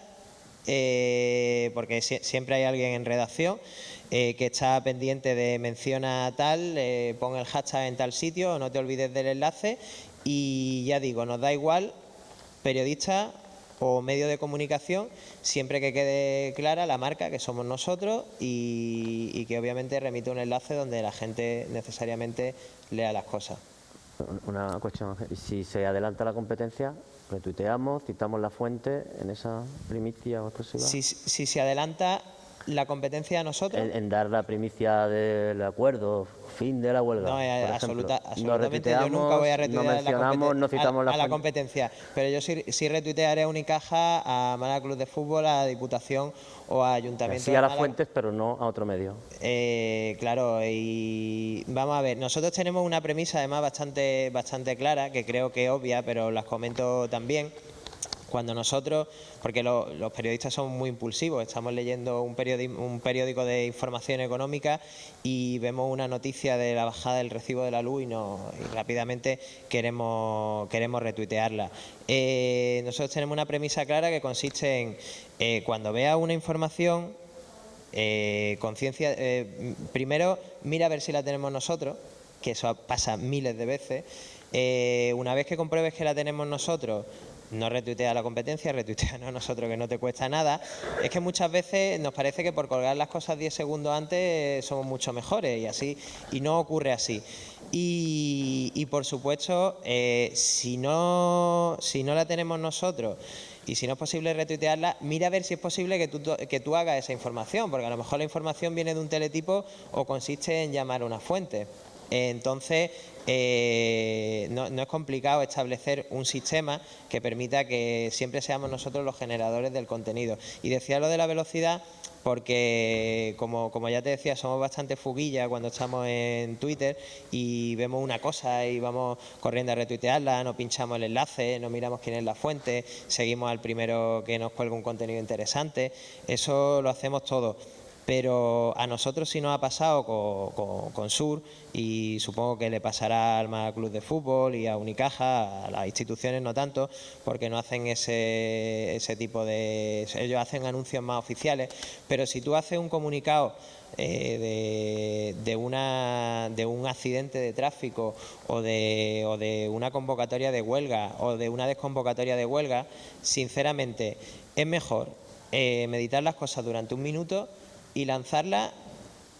S3: eh, porque siempre hay alguien en redacción eh, que está pendiente de menciona tal, eh, pon el hashtag en tal sitio, no te olvides del enlace y ya digo, nos da igual periodista o medio de comunicación, siempre que quede clara la marca que somos nosotros y, y que obviamente remite un enlace donde la gente necesariamente lea las cosas.
S2: Una cuestión, si se adelanta la competencia, retuiteamos, citamos la fuente en esa primicia o exclusiva.
S3: Si, si se adelanta la competencia a nosotros.
S2: En, dar la primicia del acuerdo, fin de la huelga.
S3: No, eh, absoluta, absolutamente. yo nunca voy a retuitear
S2: no citamos
S3: a, la, competencia. Pero yo sí, sí, retuitearé a Unicaja, a Málaga Club de Fútbol, a Diputación o a Ayuntamiento.
S2: Sí a las fuentes, pero no a otro medio.
S3: Eh, claro, y vamos a ver, nosotros tenemos una premisa además bastante, bastante clara, que creo que es obvia, pero las comento también cuando nosotros, porque los periodistas son muy impulsivos, estamos leyendo un periódico, un periódico de información económica y vemos una noticia de la bajada del recibo de la luz y, rápidamente queremos, queremos retuitearla. Eh, nosotros tenemos una premisa clara que consiste en, eh, cuando vea una información, eh, conciencia, primero mira a ver si la tenemos nosotros, que eso pasa miles de veces, una vez que compruebes que la tenemos nosotros, no retuitea la competencia, retuitea a nosotros que no te cuesta nada. Es que muchas veces nos parece que por colgar las cosas 10 segundos antes somos mucho mejores y así y no ocurre así. Y, por supuesto, eh, si, no, si no la tenemos nosotros y si no es posible retuitearla, mira a ver si es posible que tú, que tú hagas esa información, porque a lo mejor la información viene de un teletipo o consiste en llamar a una fuente. Entonces, eh, no, es complicado establecer un sistema que permita que siempre seamos nosotros los generadores del contenido. Y decía lo de la velocidad porque, como, como ya te decía, somos bastante fuguillas cuando estamos en Twitter y vemos una cosa y vamos corriendo a retuitearla, no pinchamos el enlace, no miramos quién es la fuente, seguimos al primero que nos cuelga un contenido interesante. Eso lo hacemos todo pero a nosotros sí nos ha pasado con, Sur y supongo que le pasará al Málaga Club de Fútbol y a Unicaja, a las instituciones no tanto, porque no hacen ese, tipo de... ellos hacen anuncios más oficiales, pero si tú haces un comunicado eh, de, una, de un accidente de tráfico o de, o de una convocatoria de huelga o de una desconvocatoria de huelga, sinceramente es mejor eh, meditar las cosas durante un minuto y lanzarla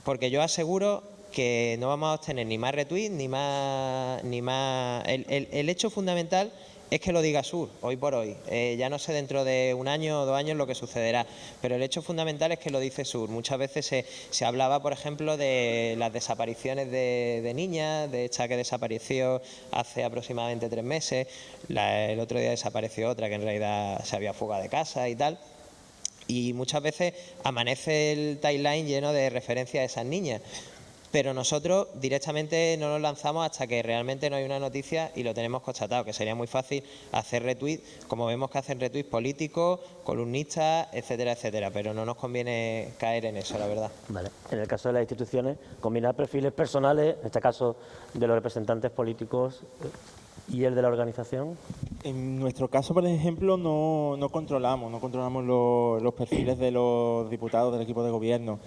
S3: porque yo aseguro que no vamos a obtener ni más retweets ni más... Ni más el, hecho fundamental es que lo diga Sur, hoy por hoy. Eh, ya no sé dentro de un año o dos años lo que sucederá, pero el hecho fundamental es que lo dice Sur. Muchas veces se, se hablaba, por ejemplo, de las desapariciones de, niñas, de esta que desapareció hace aproximadamente tres meses, el otro día desapareció otra que en realidad se había fugado de casa y tal y muchas veces amanece el timeline lleno de referencias a esas niñas. Pero nosotros directamente no nos lanzamos hasta que realmente no hay una noticia y lo tenemos constatado, que sería muy fácil hacer retweets, como vemos que hacen retweets políticos, columnistas, etcétera, etcétera, pero no nos conviene caer en eso, la verdad.
S2: Vale. En el caso de las instituciones, combinar perfiles personales, en este caso de los representantes políticos y el de la organización.
S6: En nuestro caso, por ejemplo, no, no controlamos, no controlamos los perfiles de los diputados del equipo de gobierno.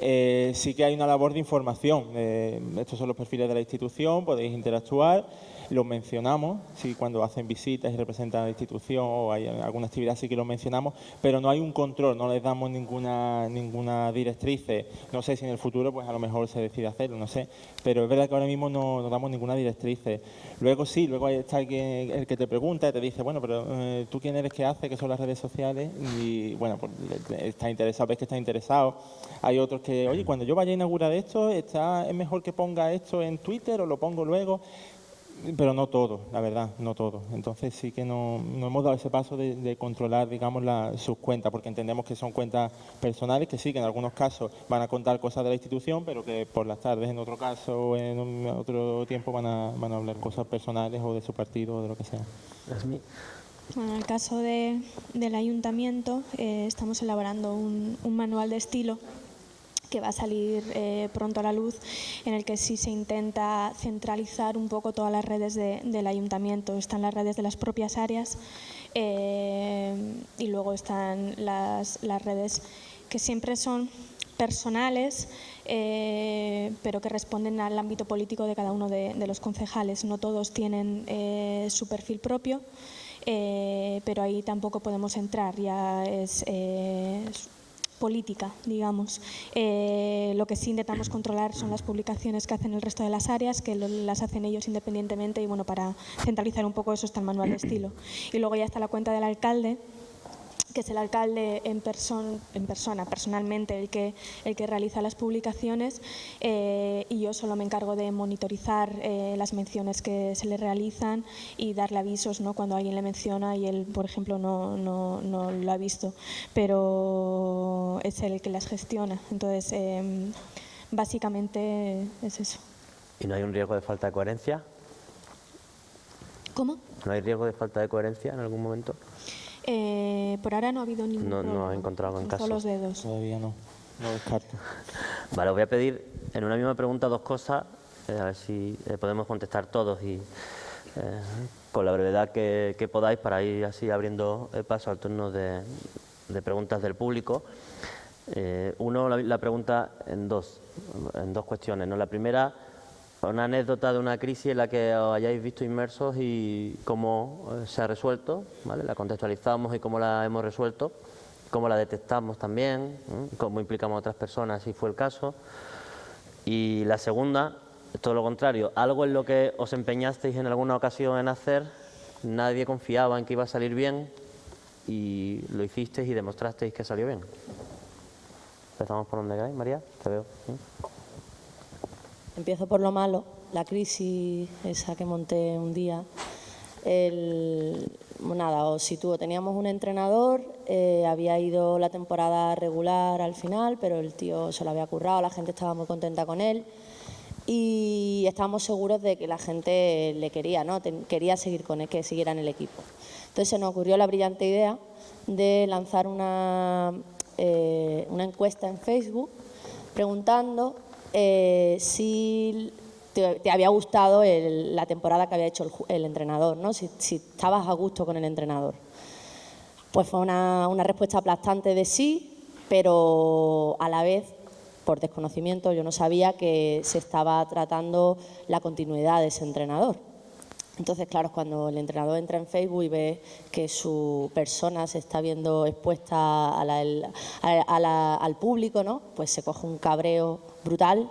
S6: Eh, sí que hay una labor de información. Eh, estos son los perfiles de la institución, podéis interactuar los mencionamos, sí, cuando hacen visitas y representan a la institución o hay alguna actividad sí que los mencionamos, pero no hay un control, no les damos ninguna, ninguna directriz. No sé si en el futuro pues a lo mejor se decide hacerlo, no sé, pero es verdad que ahora mismo no, damos ninguna directriz. Luego sí, luego está alguien el que te pregunta y te dice, bueno, pero eh, tú quién eres, qué haces, qué son las redes sociales y bueno, pues está interesado, ves que está interesado. Hay otros que, oye, cuando yo vaya a inaugurar esto, está, es mejor que ponga esto en Twitter o lo pongo luego pero no todo, la verdad, no todo. Entonces sí que no, hemos dado ese paso de, controlar, digamos, sus cuentas, porque entendemos que son cuentas personales, que sí, que en algunos casos van a contar cosas de la institución, pero que por las tardes, en otro caso, o en otro tiempo, van a, van a hablar cosas personales o de su partido o de lo que sea.
S7: Bueno, en el caso del ayuntamiento, eh, estamos elaborando un manual de estilo que va a salir eh, pronto a la luz, en el que sí se intenta centralizar un poco todas las redes del ayuntamiento. Están las redes de las propias áreas eh, y luego están las, redes que siempre son personales, eh, pero que responden al ámbito político de cada uno de, los concejales. No todos tienen su perfil propio, pero ahí tampoco podemos entrar, ya es política, digamos. Eh, lo que sí intentamos controlar son las publicaciones que hacen el resto de las áreas, que las hacen ellos independientemente y bueno, para centralizar un poco eso está el manual de estilo. Y luego ya está la cuenta del alcalde, que es el alcalde en, en persona, personalmente, el que, el que realiza las publicaciones eh, y yo solo me encargo de monitorizar eh, las menciones que se le realizan y darle avisos ¿no? cuando alguien le menciona y él, por ejemplo, no, no, no lo ha visto, pero es el que las gestiona. Entonces, em, básicamente es eso.
S2: ¿Y no hay un riesgo de falta de coherencia?
S7: ¿Cómo?
S2: ¿No hay riesgo de falta de coherencia en algún momento?
S7: Eh, por ahora no ha habido ningún
S2: No, no ha encontrado en caso.
S7: los dedos.
S6: Todavía no, no descarto.
S2: Vale, os voy a pedir en una misma pregunta dos cosas, eh, a ver si eh, podemos contestar todos y con la brevedad que, podáis para ir así abriendo paso al turno de, preguntas del público. uno, la, la, pregunta en dos, en dos cuestiones. ¿no? La primera una anécdota de una crisis en la que os hayáis visto inmersos y cómo eh, se ha resuelto, ¿vale? la contextualizamos y cómo la hemos resuelto, cómo la detectamos también, cómo implicamos a otras personas si fue el caso. Y la segunda, todo lo contrario, algo en lo que os empeñasteis en alguna ocasión en hacer, nadie confiaba en que iba a salir bien y lo hicisteis y demostrasteis que salió bien. Empezamos por donde queráis, María, te veo.
S4: Empiezo por lo malo, la crisis esa que monté un día. El, nada, os sitúo. Teníamos un entrenador, eh, había ido la temporada regular al final, pero el tío se lo había currado, la gente estaba muy contenta con él y estábamos seguros de que la gente le quería, ¿no? quería seguir con él, que siguiera en el equipo. Entonces se nos ocurrió la brillante idea de lanzar una, eh, una encuesta en Facebook preguntando eh, si te, había gustado la temporada que había hecho el, entrenador, ¿no? Si, estabas a gusto con el entrenador. Pues fue una, respuesta aplastante de sí, pero a la vez, por desconocimiento, yo no sabía que se estaba tratando la continuidad de ese entrenador. Entonces, claro, cuando el entrenador entra en Facebook y ve que su persona se está viendo expuesta al público, ¿no? pues se coge un cabreo brutal,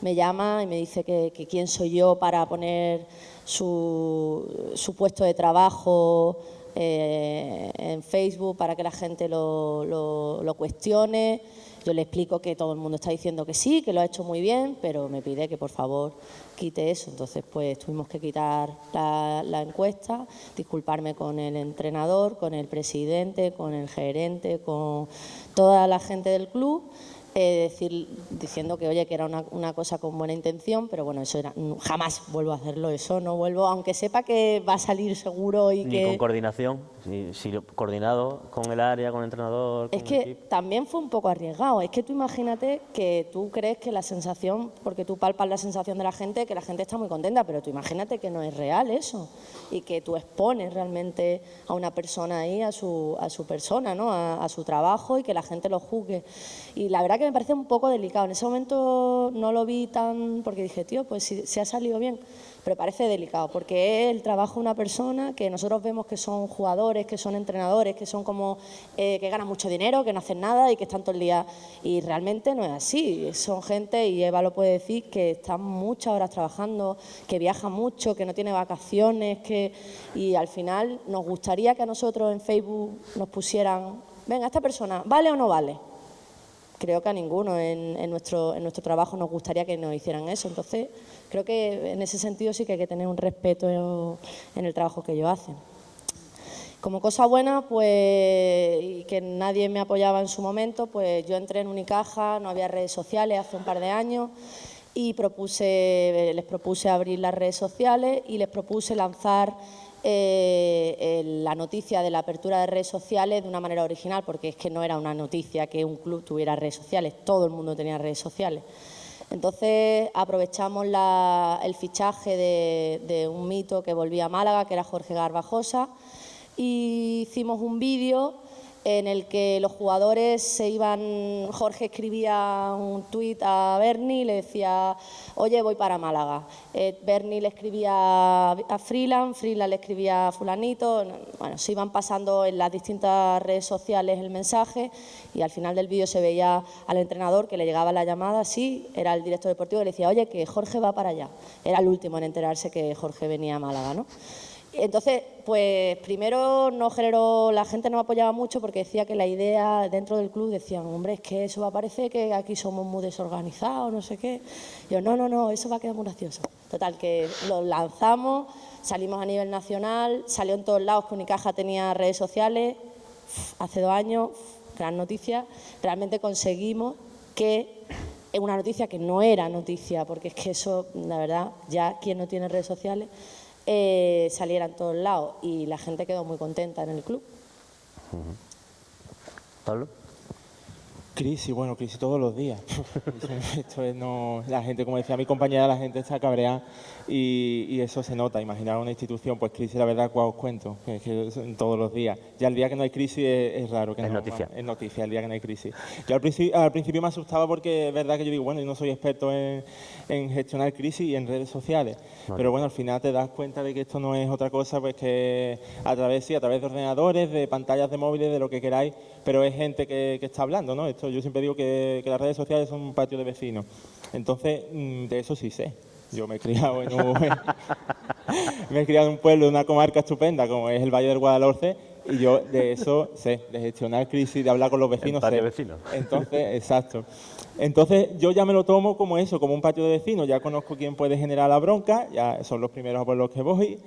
S4: me llama y me dice que, quién soy yo para poner su, puesto de trabajo eh, en Facebook para que la gente lo, lo cuestione. Yo le explico que todo el mundo está diciendo que sí, que lo ha hecho muy bien, pero me pide que por favor quite eso. Entonces, pues tuvimos que quitar la, encuesta, disculparme con el entrenador, con el presidente, con el gerente, con toda la gente del club eh, decir, diciendo que, oye, que era una, una, cosa con buena intención, pero bueno, eso era, jamás vuelvo a hacerlo, eso no vuelvo, aunque sepa que va a salir seguro y
S2: Ni
S4: que...
S2: con coordinación, si, coordinado con el área, con el entrenador...
S4: es que también fue un poco arriesgado, es que tú imagínate que tú crees que la sensación, porque tú palpas la sensación de la gente, que la gente está muy contenta, pero tú imagínate que no es real eso y que tú expones realmente a una persona ahí, a su, a su persona, ¿no? a, a su trabajo y que la gente lo juzgue. Y la verdad que me parece un poco delicado. En ese momento no lo vi tan... porque dije, tío, pues si se ha salido bien. Pero parece delicado, porque es el trabajo de una persona que nosotros vemos que son jugadores, que son entrenadores, que son como eh, que ganan mucho dinero, que no hacen nada y que están todo el día... Y realmente no es así. Son gente, y Eva lo puede decir, que están muchas horas trabajando, que viaja mucho, que no tiene vacaciones, que... Y al final nos gustaría que a nosotros en Facebook nos pusieran, venga, esta persona, ¿vale o no vale? Creo que a ninguno en, nuestro, en nuestro trabajo nos gustaría que nos hicieran eso. Entonces, creo que en ese sentido sí que hay que tener un respeto en el trabajo que ellos hacen. Como cosa buena, pues, y que nadie me apoyaba en su momento, pues yo entré en Unicaja, no había redes sociales hace un par de años y propuse, les propuse abrir las redes sociales y les propuse lanzar eh, la noticia de la apertura de redes sociales de una manera original, porque es que no era una noticia que un club tuviera redes sociales, todo el mundo tenía redes sociales. Entonces aprovechamos el fichaje de, un mito que volvía a Málaga, que era Jorge Garbajosa, y hicimos un vídeo en el que los jugadores se iban, Jorge escribía un tuit a Bernie y le decía, oye, voy para Málaga. Eh, Bernie le escribía a Freeland, Freeland le escribía a fulanito, bueno, se iban pasando en las distintas redes sociales el mensaje y al final del vídeo se veía al entrenador que le llegaba la llamada, sí, era el director deportivo y le decía, oye, que Jorge va para allá. Era el último en enterarse que Jorge venía a Málaga, ¿no? Entonces, pues primero no generó, la gente no apoyaba mucho porque decía que la idea dentro del club decían, hombre, es que eso va a parecer que aquí somos muy desorganizados, no sé qué. yo, no, no, no, eso va a quedar muy gracioso. Total, que lo lanzamos, salimos a nivel nacional, salió en todos lados que Unicaja tenía redes sociales, hace dos años, gran noticia, realmente conseguimos que una noticia que no era noticia, porque es que eso, la verdad, ya quien no tiene redes sociales eh, saliera en todos lados y la gente quedó muy contenta en el club.
S2: Pablo.
S6: Crisis, bueno, crisis todos los días. Esto es no, la gente, como decía mi compañera, la gente está cabreada y, eso se nota. Imaginar una institución, pues crisis, la verdad, cuál os cuento, que, todos los días. Ya el día que no hay crisis es, raro. Que
S2: es
S6: no,
S2: noticia.
S6: Es noticia el día que no hay crisis. Yo al principio, al principio me asustaba porque es verdad que yo digo, bueno, yo no soy experto en, gestionar crisis y en redes sociales. Pero bueno, al final te das cuenta de que esto no es otra cosa, pues que a través, sí, a través de ordenadores, de pantallas de móviles, de lo que queráis, pero es gente que, que está hablando, ¿no? Esto yo siempre digo que, las redes sociales son un patio de vecinos. Entonces, mm, de eso sí sé. Yo me he criado en un, me he criado en un pueblo de una comarca estupenda como es el Valle del Guadalhorce y yo de eso sé, de gestionar crisis, de hablar con los vecinos.
S2: patio de vecinos.
S6: Entonces, exacto. Entonces yo ya me lo tomo como eso, como un patio de vecinos. Ya conozco quién puede generar la bronca, ya son los primeros por los que voy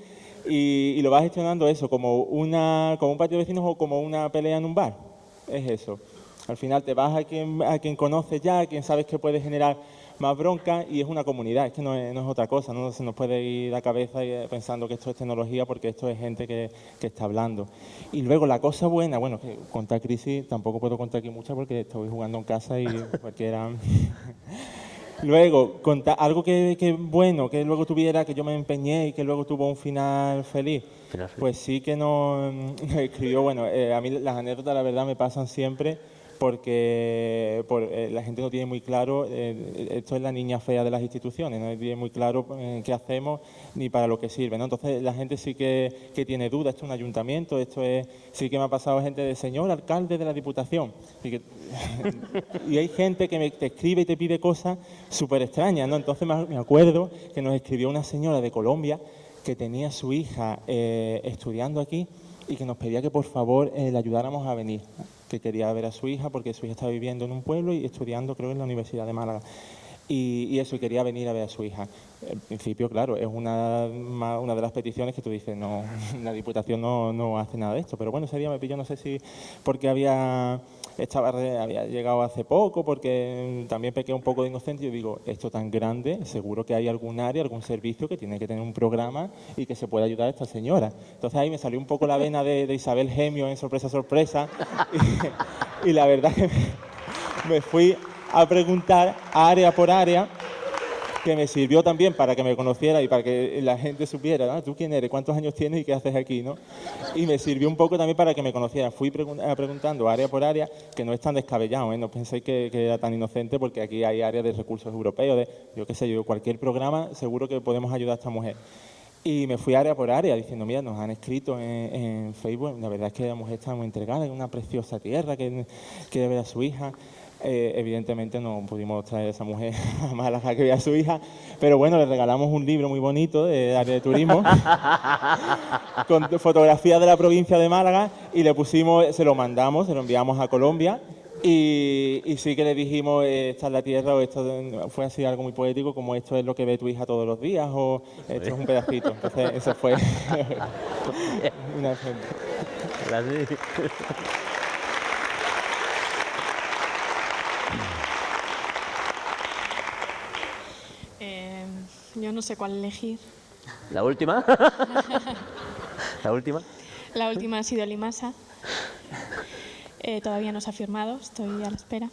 S6: y, y lo vas gestionando eso, como, una, como un patio de vecinos o como una pelea en un bar. Es eso. Al final te vas a quien, a quien conoces ya, a quien sabes que puede generar más bronca y es una comunidad, es que no es, otra cosa, no se nos puede ir la cabeza eh, pensando que esto es tecnología porque esto es gente que, está hablando. Y luego la cosa buena, bueno, que contar crisis tampoco puedo contar aquí mucha porque estoy jugando en casa y cualquiera... luego, contar algo que, bueno, que luego tuviera, que yo me empeñé y que luego tuvo un final feliz. Pues sí que no escribió, bueno, eh, a mí las anécdotas la verdad me pasan siempre porque eh, la gente no tiene muy claro, eh, esto es la niña fea de las instituciones, no tiene muy claro qué hacemos ni para lo que sirve. ¿no? Entonces la gente sí que, tiene dudas, esto es un ayuntamiento, esto es, sí que me ha pasado gente de señor alcalde de la Diputación. Y, hay gente que me, te escribe y te pide cosas súper extrañas. ¿no? Entonces me acuerdo que nos escribió una señora de Colombia que tenía su hija estudiando aquí y que nos pedía que por favor le ayudáramos a venir que quería ver a su hija porque su hija estaba viviendo en un pueblo y estudiando, creo, en la Universidad de Málaga. Y, eso, y quería venir a ver a su hija. En principio, claro, es una, una de las peticiones que tú dices, no, la Diputación no, no hace nada de esto, pero bueno, ese día me pilló, no sé si porque había estaba, había llegado hace poco porque también pequé un poco de inocente y digo, esto tan grande, seguro que hay algún área, algún servicio que tiene que tener un programa y que se pueda ayudar a esta señora. Entonces ahí me salió un poco la vena de, Isabel Gemio en Sorpresa, Sorpresa y, la verdad que me fui a preguntar área por área que me sirvió también para que me conociera y para que la gente supiera, ¿no? ¿tú quién eres? ¿Cuántos años tienes y qué haces aquí? ¿no? Y me sirvió un poco también para que me conociera. Fui preguntando área por área, que no es tan descabellado, ¿eh? no penséis que, era tan inocente porque aquí hay áreas de recursos europeos, de, yo qué sé, yo cualquier programa seguro que podemos ayudar a esta mujer. Y me fui área por área diciendo, mira, nos han escrito en, Facebook, la verdad es que la mujer está muy entregada en una preciosa tierra que, que debe a su hija. Eh, evidentemente no pudimos traer a esa mujer a Málaga que vea a su hija, pero bueno, le regalamos un libro muy bonito de área de turismo con fotografías de la provincia de Málaga y le pusimos, se lo mandamos, se lo enviamos a Colombia y, sí que le dijimos, eh, esta es la tierra, o esto fue así algo muy poético, como esto es lo que ve tu hija todos los días, o esto es un pedacito. Entonces, eso fue una
S7: Yo no sé cuál elegir.
S2: ¿La última? ¿La última?
S7: La última ha sido Limasa. Eh, todavía no se ha firmado, estoy a la espera.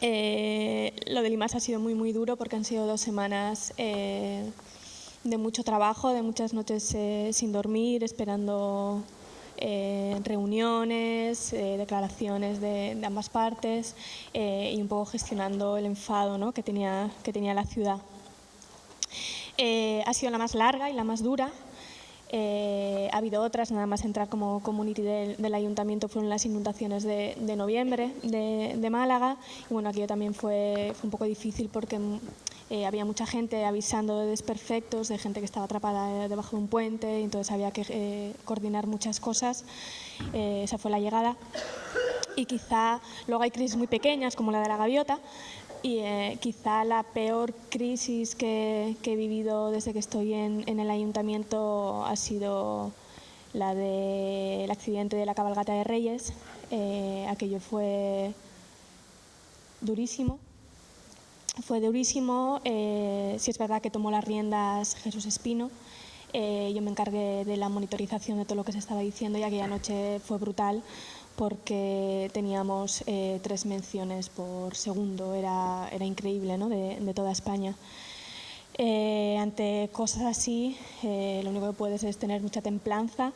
S7: Eh, lo de Limasa ha sido muy, muy duro porque han sido dos semanas eh, de mucho trabajo, de muchas noches sin dormir, esperando reuniones, declaraciones de, de, ambas partes y un poco gestionando el enfado ¿no? que, tenía, que tenía la ciudad. Eh, ha sido la más larga y la más dura. Eh, ha habido otras, nada más entrar como community del, ayuntamiento fueron las inundaciones de, noviembre de, Málaga. Y bueno, aquello también fue, un poco difícil porque eh, había mucha gente avisando de desperfectos, de gente que estaba atrapada debajo de un puente, entonces había que coordinar muchas cosas. esa fue la llegada. Y quizá luego hay crisis muy pequeñas, como la de la gaviota, y eh, quizá la peor crisis que, he vivido desde que estoy en, el ayuntamiento ha sido la del accidente de la cabalgata de Reyes. Eh, aquello fue durísimo. Fue durísimo. Eh, si es verdad que tomó las riendas Jesús Espino. yo me encargué de la monitorización de todo lo que se estaba diciendo y aquella noche fue brutal porque teníamos eh, tres menciones por segundo, era, era increíble ¿no? de, toda España. Eh, ante cosas así, eh, lo único que puedes es tener mucha templanza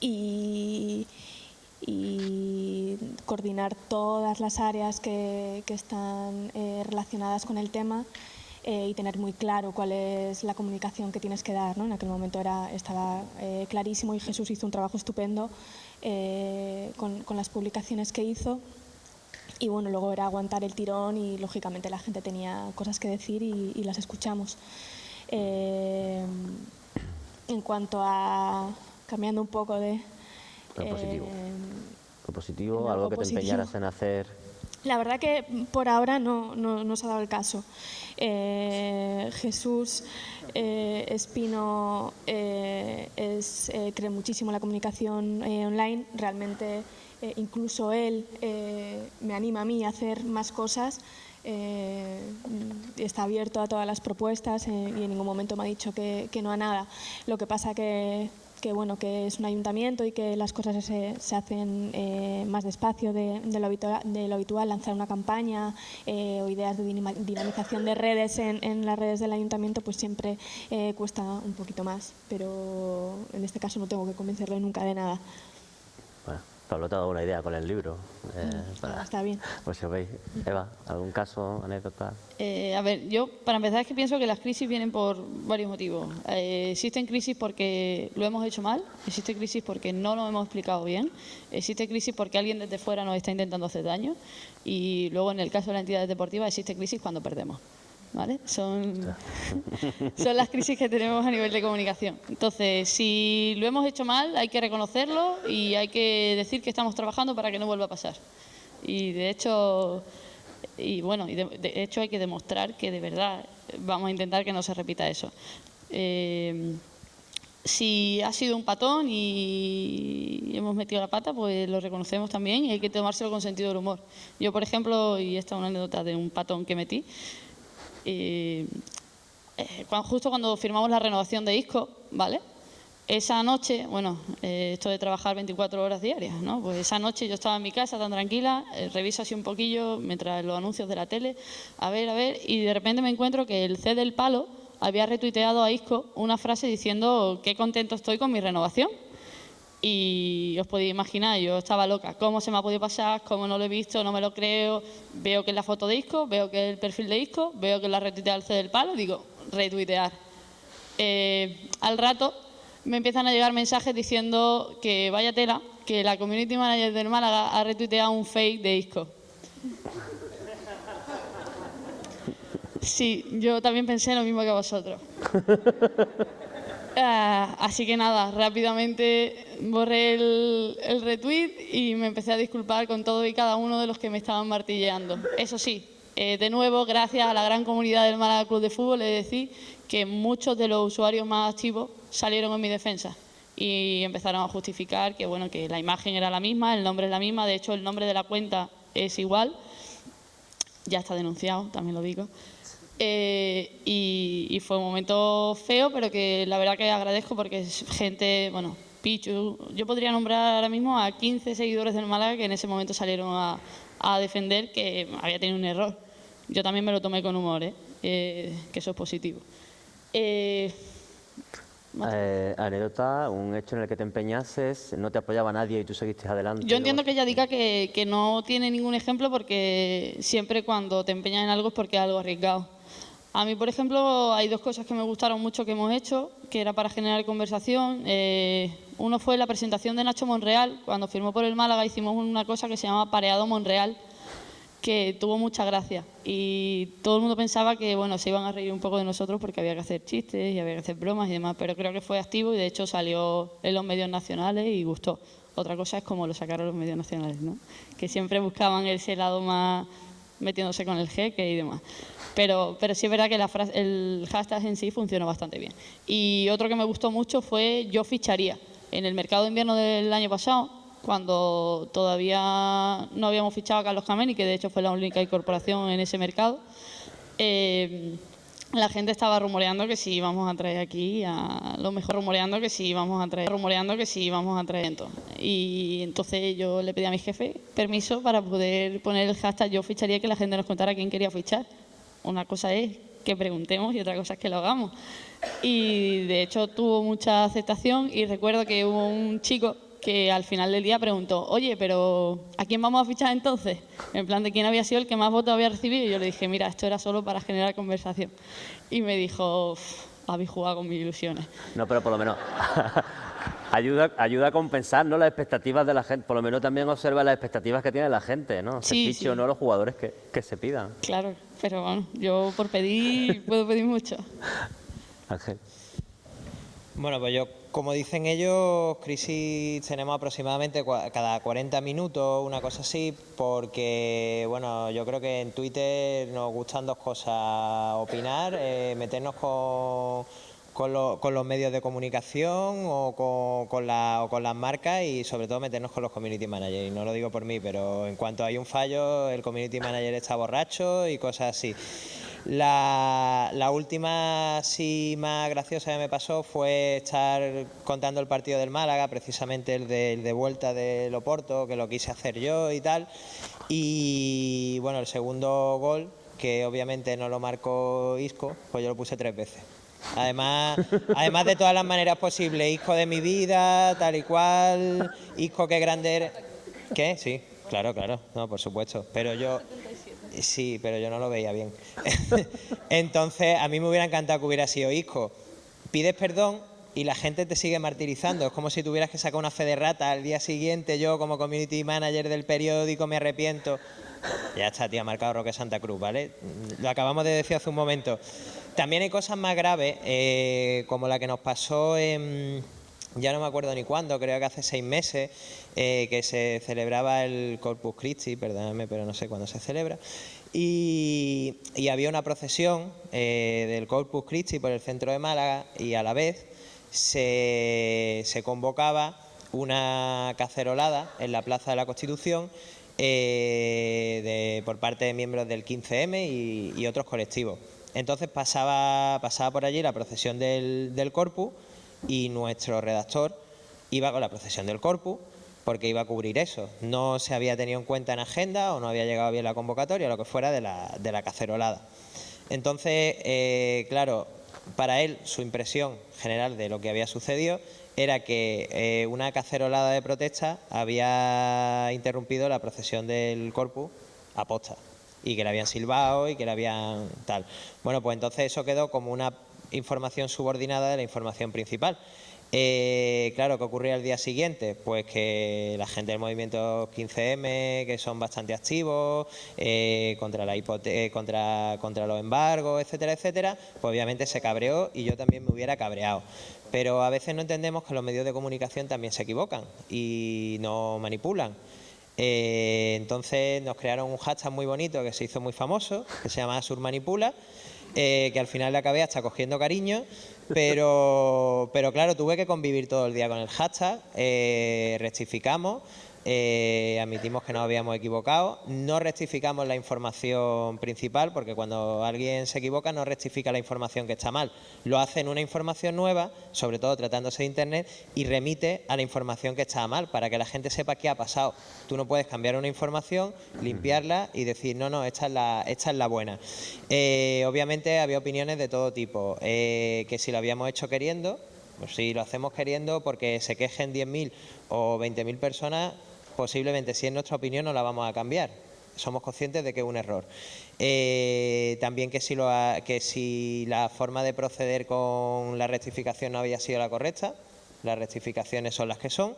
S7: y, coordinar todas las áreas que, que están relacionadas con el tema y tener muy claro cuál es la comunicación que tienes que dar. ¿no? En aquel momento era, estaba clarísimo y Jesús hizo un trabajo estupendo eh, con, las publicaciones que hizo. Y bueno, luego era aguantar el tirón y lógicamente la gente tenía cosas que decir y, las escuchamos. Eh, en cuanto a, cambiando un poco de...
S2: Lo positivo, lo positivo algo que te empeñaras en hacer
S7: la verdad que por ahora no, no, se ha dado el caso. Eh, Jesús eh, Espino eh, es, cree muchísimo en la comunicación online. Realmente incluso él me anima a mí a hacer más cosas. está abierto a todas las propuestas y en ningún momento me ha dicho que, que no a nada. Lo que pasa que que bueno que es un ayuntamiento y que las cosas se, se hacen eh, más despacio de, lo habitual, de, lo habitual, lanzar una campaña eh, o ideas de dinamización de redes en, en, las redes del ayuntamiento pues siempre eh, cuesta un poquito más pero en este caso no tengo que convencerle nunca de nada
S2: Pablo te ha dado una idea con el libro.
S7: Eh, mm, para, está bien.
S2: Pues si veis. Eva, ¿algún caso, anécdota?
S5: Eh, a ver, yo para empezar es que pienso que las crisis vienen por varios motivos. Eh, existen crisis porque lo hemos hecho mal, existe crisis porque no lo hemos explicado bien, existe crisis porque alguien desde fuera nos está intentando hacer daño y luego en el caso de las entidades deportivas existe crisis cuando perdemos. ¿Vale? Son, son las crisis que tenemos a nivel de comunicación. Entonces, si lo hemos hecho mal, hay que reconocerlo y hay que decir que estamos trabajando para que no vuelva a pasar. Y de hecho, y bueno, y de, hecho hay que demostrar que de verdad vamos a intentar que no se repita eso. Eh, si ha sido un patón y hemos metido la pata, pues lo reconocemos también y hay que tomárselo con sentido del humor. Yo, por ejemplo, y esta es una anécdota de un patón que metí, eh, eh, justo cuando firmamos la renovación de ISCO, ¿vale? Esa noche, bueno, eh, esto de trabajar 24 horas diarias, ¿no? Pues esa noche yo estaba en mi casa tan tranquila, reviso así un poquillo mientras los anuncios de la tele, a ver, a ver, y de repente me encuentro que el C del palo había retuiteado a Isco una frase diciendo qué contento estoy con mi renovación. Y os podéis imaginar, yo estaba loca, ¿cómo se me ha podido pasar? ¿Cómo no lo he visto? No me lo creo. Veo que es la foto de Isco, veo que es el perfil de Isco, veo que la retuitea el C del palo, digo, retuitear. Eh, al rato me empiezan a llegar mensajes diciendo que vaya tela, que la community manager del Málaga ha retuiteado un fake de Isco. Sí, yo también pensé lo mismo que vosotros. Ah, así que nada, rápidamente borré el, retweet y me empecé a disculpar con todo y cada uno de los que me estaban martilleando. Eso sí, eh, de nuevo, gracias a la gran comunidad del Málaga Club de Fútbol, de decir que muchos de los usuarios más activos salieron en mi defensa y empezaron a justificar que, bueno, que la imagen era la misma, el nombre es la misma, de hecho el nombre de la cuenta es igual, ya está denunciado, también lo digo. Eh, y, fue un momento feo, pero que la verdad que agradezco porque es gente, bueno, Pichu, yo podría nombrar ahora mismo a 15 seguidores del Málaga que en ese momento salieron a, defender que había tenido un error. Yo también me lo tomé con humor, ¿eh? Eh, que eso es positivo.
S2: anécdota, un hecho en el que te empeñases, no te apoyaba nadie y tú seguiste adelante.
S5: Yo entiendo que ella diga que, que no tiene ningún ejemplo porque siempre cuando te empeñas en algo es porque es algo arriesgado. A mí, por ejemplo, hay dos cosas que me gustaron mucho que hemos hecho, que era para generar conversación. Eh, uno fue la presentación de Nacho Monreal. Cuando firmó por el Málaga hicimos una cosa que se llama Pareado Monreal, que tuvo mucha gracia. Y todo el mundo pensaba que bueno, se iban a reír un poco de nosotros porque había que hacer chistes y había que hacer bromas y demás, pero creo que fue activo y de hecho salió en los medios nacionales y gustó. Otra cosa es cómo lo sacaron los medios nacionales, ¿no? que siempre buscaban ese lado más metiéndose con el jeque y demás. Pero, pero sí es verdad que la frase, el hashtag en sí funcionó bastante bien. Y otro que me gustó mucho fue yo ficharía. En el mercado de invierno del año pasado, cuando todavía no habíamos fichado a Carlos Cameni, que de hecho fue la única incorporación en ese mercado, eh, la gente estaba rumoreando que sí íbamos a traer aquí a lo mejor rumoreando que sí íbamos a traer rumoreando que sí íbamos a traer y entonces yo le pedí a mi jefe permiso para poder poner el hashtag yo ficharía que la gente nos contara quién quería fichar una cosa es que preguntemos y otra cosa es que lo hagamos. Y de hecho tuvo mucha aceptación y recuerdo que hubo un chico que al final del día preguntó, oye, pero ¿a quién vamos a fichar entonces? En plan de quién había sido el que más votos había recibido. Y yo le dije, mira, esto era solo para generar conversación. Y me dijo, habéis jugado con mis ilusiones.
S2: No, pero por lo menos ayuda, ayuda a compensar ¿no? las expectativas de la gente. Por lo menos también observa las expectativas que tiene la gente, ¿no?
S5: Sí,
S2: sí. no los jugadores que, que se pidan.
S5: Claro, pero bueno, yo por pedir puedo pedir mucho.
S2: Ángel.
S3: Bueno, pues yo, como dicen ellos, crisis tenemos aproximadamente cada 40 minutos, una cosa así, porque, bueno, yo creo que en Twitter nos gustan dos cosas, opinar, eh, meternos con con, los medios de comunicación o con, las marcas y sobre todo meternos con los community managers. Y no lo digo por mí, pero en cuanto hay un fallo, el community manager está borracho y cosas así. La, última sí más graciosa que me pasó fue estar contando el partido del Málaga, precisamente el de, el de vuelta de Loporto, que lo quise hacer yo y tal. Y bueno, el segundo gol, que obviamente no lo marcó Isco, pues yo lo puse tres veces. Además, además de todas las maneras posibles, hijo de mi vida, tal y cual, hijo que grande eres. ¿Qué? Sí, claro, claro, no, por supuesto. Pero yo, sí, pero yo no lo veía bien. Entonces, a mí me hubiera encantado que hubiera sido hijo. Pides perdón y la gente te sigue martirizando. Es como si tuvieras que sacar una fe de rata al día siguiente. Yo, como community manager del periódico, me arrepiento. Ya está, tía, marcado Roque Santa Cruz, ¿vale? Lo acabamos de decir hace un momento. También hay cosas más graves, eh, como la que nos pasó en, ya no me acuerdo ni cuándo, creo que hace seis meses, eh, que se celebraba el Corpus Christi, perdóname, pero no sé cuándo se celebra, y, había una procesión eh, del Corpus Christi por el centro de Málaga y a la vez se, convocaba una cacerolada en la Plaza de la Constitución eh, por parte de miembros del 15M y, otros colectivos. Entonces pasaba, pasaba por allí la procesión del, del Corpus y nuestro redactor iba con la procesión del Corpus porque iba a cubrir eso. No se había tenido en cuenta en agenda o no había llegado bien la convocatoria, lo que fuera de la, de la cacerolada. Entonces, eh, claro, para él su impresión general de lo que había sucedido era que eh, una cacerolada de protesta había interrumpido la procesión del corpus a posta y que le habían silbado y que le habían tal. Bueno, pues entonces eso quedó como una información subordinada de la información principal. Eh, claro, ¿qué ocurría el día siguiente? Pues que la gente del movimiento 15M, que son bastante activos, eh, contra, la eh, contra, contra los embargos, etcétera, etcétera, pues obviamente se cabreó y yo también me hubiera cabreado. Pero a veces no entendemos que los medios de comunicación también se equivocan y no manipulan. Entonces nos crearon un hashtag muy bonito que se hizo muy famoso, que se llama Surmanipula, que al final le acabé hasta cogiendo cariño pero, pero claro, tuve que convivir todo el día con el hashtag, eh, rectificamos, eh, admitimos que nos habíamos equivocado, no rectificamos la información principal, porque cuando alguien se equivoca no rectifica la información que está mal, lo hace en una información nueva, sobre todo tratándose de Internet, y remite a la información que está mal, para que la gente sepa qué ha pasado. Tú no puedes cambiar una información, limpiarla y decir, no, no, esta es la, esta es la buena. Eh, obviamente había opiniones de todo tipo, eh, que si lo habíamos hecho queriendo, pues si lo hacemos queriendo porque se quejen 10.000 o 20.000 personas, posiblemente si es nuestra opinión no la vamos a cambiar. Somos conscientes de que es un error. Eh, también que si, lo que si la forma de proceder con la rectificación no había sido la correcta, las rectificaciones son las que son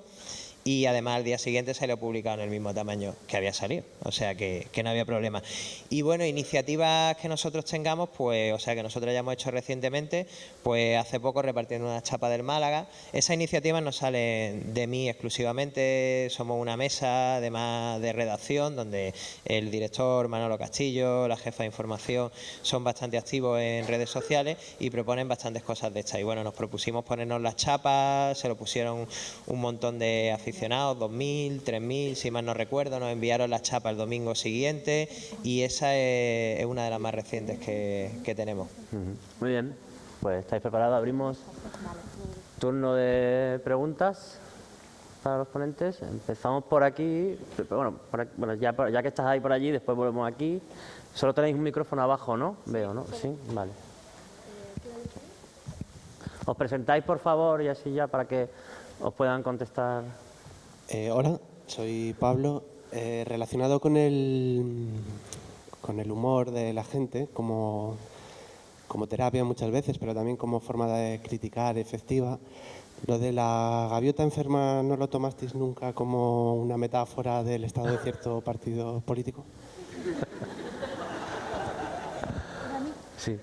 S3: y además al día siguiente se lo publicado en el mismo tamaño que había salido, o sea que, no había problema. Y bueno, iniciativas que nosotros tengamos, pues, o sea que nosotros hayamos hecho recientemente, pues hace poco repartiendo una chapa del Málaga. Esas iniciativas no salen de mí exclusivamente, somos una mesa además de redacción donde el director Manolo Castillo, la jefa de información son bastante activos en redes sociales y proponen bastantes cosas de estas. Y bueno, nos propusimos ponernos las chapas, se lo pusieron un montón de aficionados aficionados, 2.000, 3.000, si mal no recuerdo, nos enviaron la chapa el domingo siguiente y esa es, una de las más recientes que, tenemos.
S2: Muy bien, pues estáis preparados, abrimos turno de preguntas para los ponentes. Empezamos por aquí, bueno, bueno ya, ya que estás ahí por allí, después volvemos aquí. Solo tenéis un micrófono abajo, ¿no? Veo, ¿no? Sí, vale. Os presentáis, por favor, y así ya para que os puedan contestar.
S8: Eh, hola, soy Pablo. Eh, relacionado con el, con el humor de la gente, como, como terapia muchas veces, pero también como forma de criticar efectiva, lo de la gaviota enferma no lo tomasteis nunca como una metáfora del estado de cierto partido político?
S2: Sí,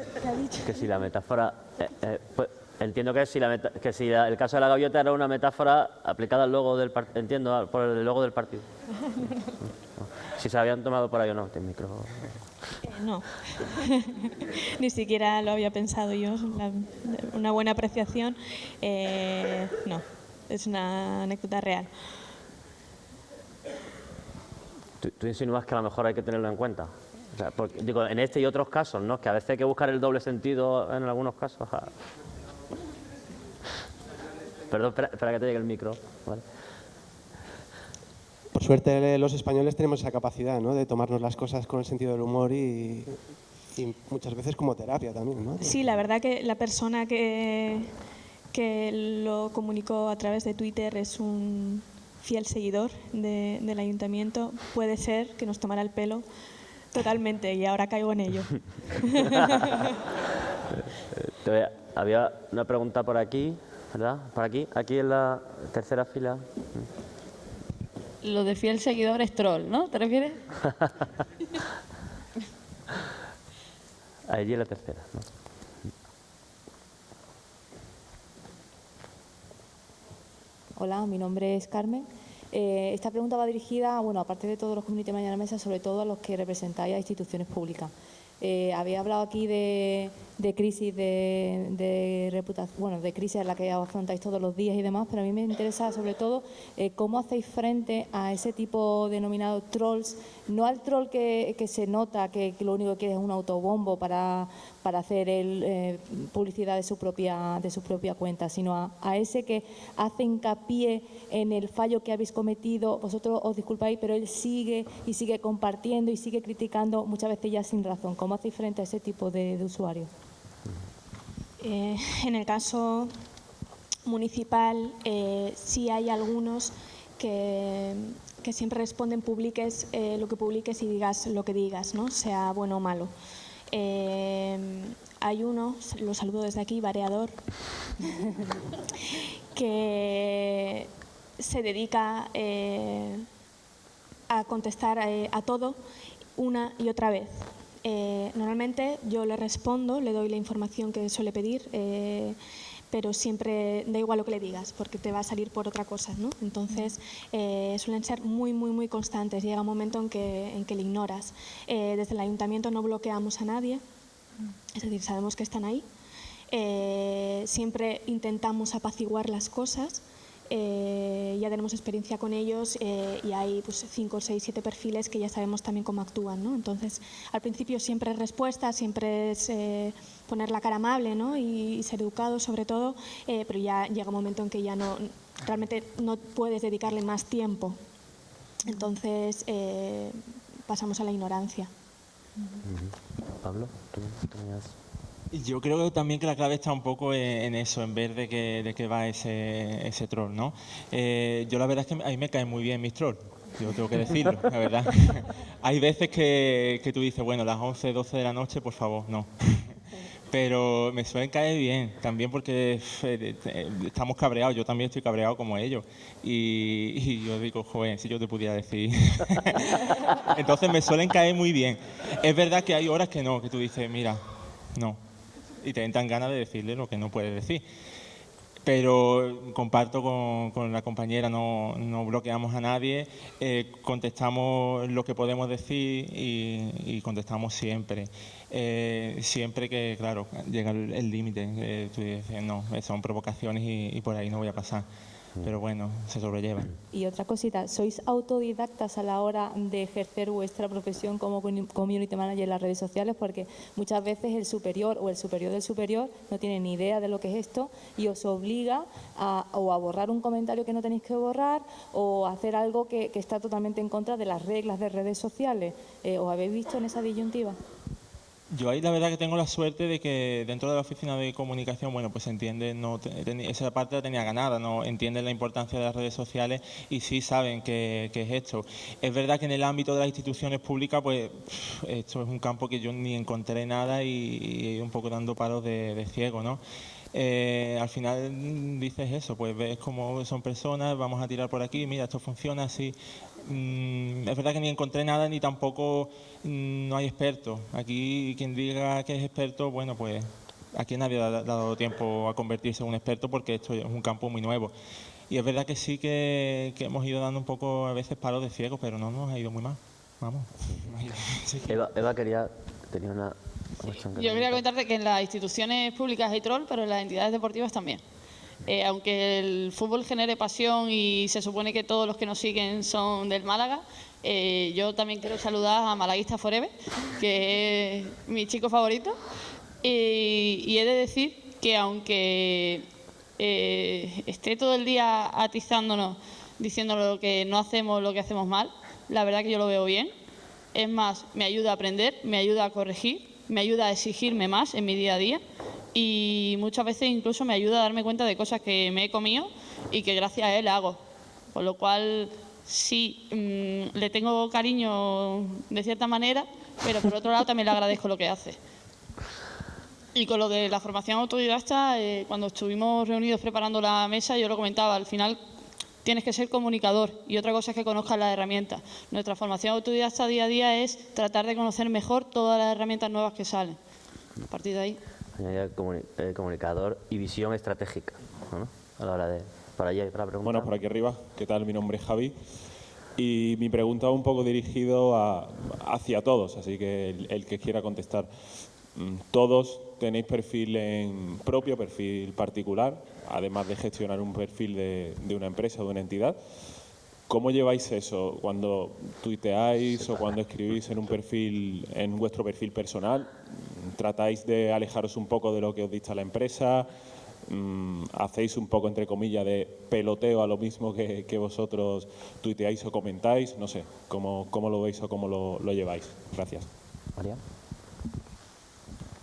S2: que si la metáfora... Eh, pues, Entiendo que si, la que si el caso de la gaviota era una metáfora aplicada al logo del partido, entiendo, por el logo del partido. si se habían tomado por ahí o no, este micro.
S7: Eh, no, ni siquiera lo había pensado yo, una buena apreciación. Eh, no, es una anécdota real.
S2: ¿Tú, insinúas que a lo mejor hay que tenerlo en cuenta? digo, en este y otros casos, ¿no? Que a veces hay que buscar el doble sentido en algunos casos. Perdón, espera, que te llegue el micro.
S8: Por suerte los españoles tenemos esa capacidad ¿no? de tomarnos las cosas con el sentido del humor y, muchas veces como terapia también. ¿no?
S7: Sí, la verdad que la persona que, que lo comunicó a través de Twitter es un fiel seguidor del ayuntamiento. Puede ser que nos tomara el pelo totalmente y ahora caigo en ello.
S2: Había una pregunta por aquí. ¿Verdad? Por aquí, aquí en la tercera fila.
S5: Lo de fiel seguidor es troll, ¿no? ¿Te refieres?
S2: Allí en la tercera,
S9: Hola, mi nombre es Carmen. Eh, esta pregunta va dirigida, bueno, aparte de todos los community mañana mesa, sobre todo a los que representáis a instituciones públicas. Eh, había hablado aquí de de crisis de, reputación, bueno, de crisis en la que afrontáis todos los días y demás, pero a mí me interesa sobre todo eh, cómo hacéis frente a ese tipo denominado trolls, no al troll que, que se nota que, que lo único que quiere es un autobombo para, para hacer el, eh, publicidad de su propia de su propia cuenta, sino a, a ese que hace hincapié en el fallo que habéis cometido, vosotros os disculpáis, pero él sigue y sigue compartiendo y sigue criticando, muchas veces ya sin razón. ¿Cómo hacéis frente a ese tipo de, de usuarios?
S7: Eh, en el caso municipal eh, sí hay algunos que, siempre responden publiques eh, lo que publiques y digas lo que digas, ¿no? sea bueno o malo. Hay uno, lo saludo desde aquí, Variador, que se dedica a contestar a todo una y otra vez. Eh, normalmente yo le respondo, le doy la información que suele pedir, eh, pero siempre da igual lo que le digas, porque te va a salir por otra cosa, ¿no? Entonces, eh, suelen ser muy, muy, muy constantes. Llega un momento en que, en que le ignoras. Desde el ayuntamiento no bloqueamos a nadie, es decir, sabemos que están ahí. Siempre intentamos apaciguar las cosas. Eh, ya tenemos experiencia con ellos eh, y hay pues, cinco, seis, siete perfiles que ya sabemos también cómo actúan. ¿no? Entonces, al principio siempre es respuesta, siempre es eh, poner la cara amable ¿no? y, y ser educado sobre todo, eh, pero ya llega un momento en que ya no realmente no puedes dedicarle más tiempo. Entonces, eh, pasamos a la ignorancia.
S2: Pablo, ¿tú tenías...?
S6: Yo creo que también que la clave está un poco en, en eso, en ver de qué, de qué va ese, ese troll, ¿no? Eh, yo la verdad es que a mí me caen muy bien mis trolls, yo tengo que decirlo, la verdad. Hay veces que, que tú dices, bueno, las 11, 12 de la noche, por favor, no. Pero me suelen caer bien, también porque eh, eh, estamos cabreados, yo también estoy cabreado como ellos. Y, y yo digo, joder, si yo te pudiera decir. Entonces me suelen caer muy bien. Es verdad que hay horas que no, que tú dices, mira, no. Y te entran ganas de decirle lo que no puedes decir. Pero comparto con, con la compañera, no, no bloqueamos a nadie, eh, contestamos lo que podemos decir y, contestamos siempre. Eh, siempre que, claro, llega el límite, eh, tú dices, no, son provocaciones y por ahí no voy a pasar. Pero bueno, se sobrelleva.
S9: Y otra cosita, ¿sois autodidactas a la hora de ejercer vuestra profesión como commu- community manager en las redes sociales? Porque muchas veces el superior o el superior del superior no tiene ni idea de lo que es esto y os obliga a, o a borrar un comentario que no tenéis que borrar o a hacer algo que, que está totalmente en contra de las reglas de redes sociales. Eh, ¿Os habéis visto en esa disyuntiva?
S6: Yo ahí la verdad que tengo la suerte de que dentro de la oficina de comunicación, bueno, pues entiende, no, esa parte la tenía ganada, no entienden la importancia de las redes sociales y sí saben que es esto. Es verdad que en el ámbito de las instituciones públicas, pues esto es un campo que yo ni encontré nada y, un poco dando palos de, de ciego, ¿no? Eh, al final dices eso, pues ves cómo son personas, vamos a tirar por aquí, mira, esto funciona así. Mm, es verdad que ni encontré nada ni tampoco mm, no hay expertos. Aquí quien diga que es experto, bueno, pues aquí nadie ha da- dado tiempo a convertirse en un experto porque esto es un campo muy nuevo. Y es verdad que sí que, hemos ido dando un poco a veces palos de ciego, pero no nos ha ido muy mal. Vamos.
S2: Eva quería... tenía una cuestión que
S5: Yo quería comentarte que en las instituciones públicas hay troll, pero en las entidades deportivas también. Eh, aunque el fútbol genere pasión y se supone que todos los que nos siguen son del Málaga, eh, yo también quiero saludar a Malaguista Forever, que es mi chico favorito. Y, y he de decir que aunque eh, esté todo el día atizándonos, diciendo lo que no hacemos, lo que hacemos mal, la verdad que yo lo veo bien. Es más, me ayuda a aprender, me ayuda a corregir, me ayuda a exigirme más en mi día a día y muchas veces incluso me ayuda a darme cuenta de cosas que me he comido y que gracias a él hago. Con lo cual, sí, mm, le tengo cariño de cierta manera, pero por otro lado también le agradezco lo que hace. Y con lo de la formación autodidacta, eh, cuando estuvimos reunidos preparando la mesa, yo lo comentaba, al final tienes que ser comunicador y otra cosa es que conozcas las herramientas. Nuestra formación autodidacta día a día es tratar de conocer mejor todas las herramientas nuevas que salen. A partir de ahí.
S2: comuni- eh, comunicador y visión estratégica, ¿no? A la hora de... Para allá, para preguntar.
S10: Bueno, por aquí arriba, ¿qué tal? Mi nombre es Javi. Y mi pregunta va un poco dirigido a- hacia todos, así que el, el que quiera contestar. mm, todos tenéis perfil en propio, perfil particular, además de gestionar un perfil de, de una empresa o de una entidad. ¿Cómo lleváis eso cuando tuiteáis o cuando escribís en un perfil, en vuestro perfil personal? ¿Tratáis de alejaros un poco de lo que os dicta la empresa? Mm, ¿Hacéis un poco, entre comillas, de peloteo a lo mismo que, que vosotros tuiteáis o comentáis? No sé, ¿cómo, cómo lo veis o cómo lo, lo lleváis? Gracias.
S2: María.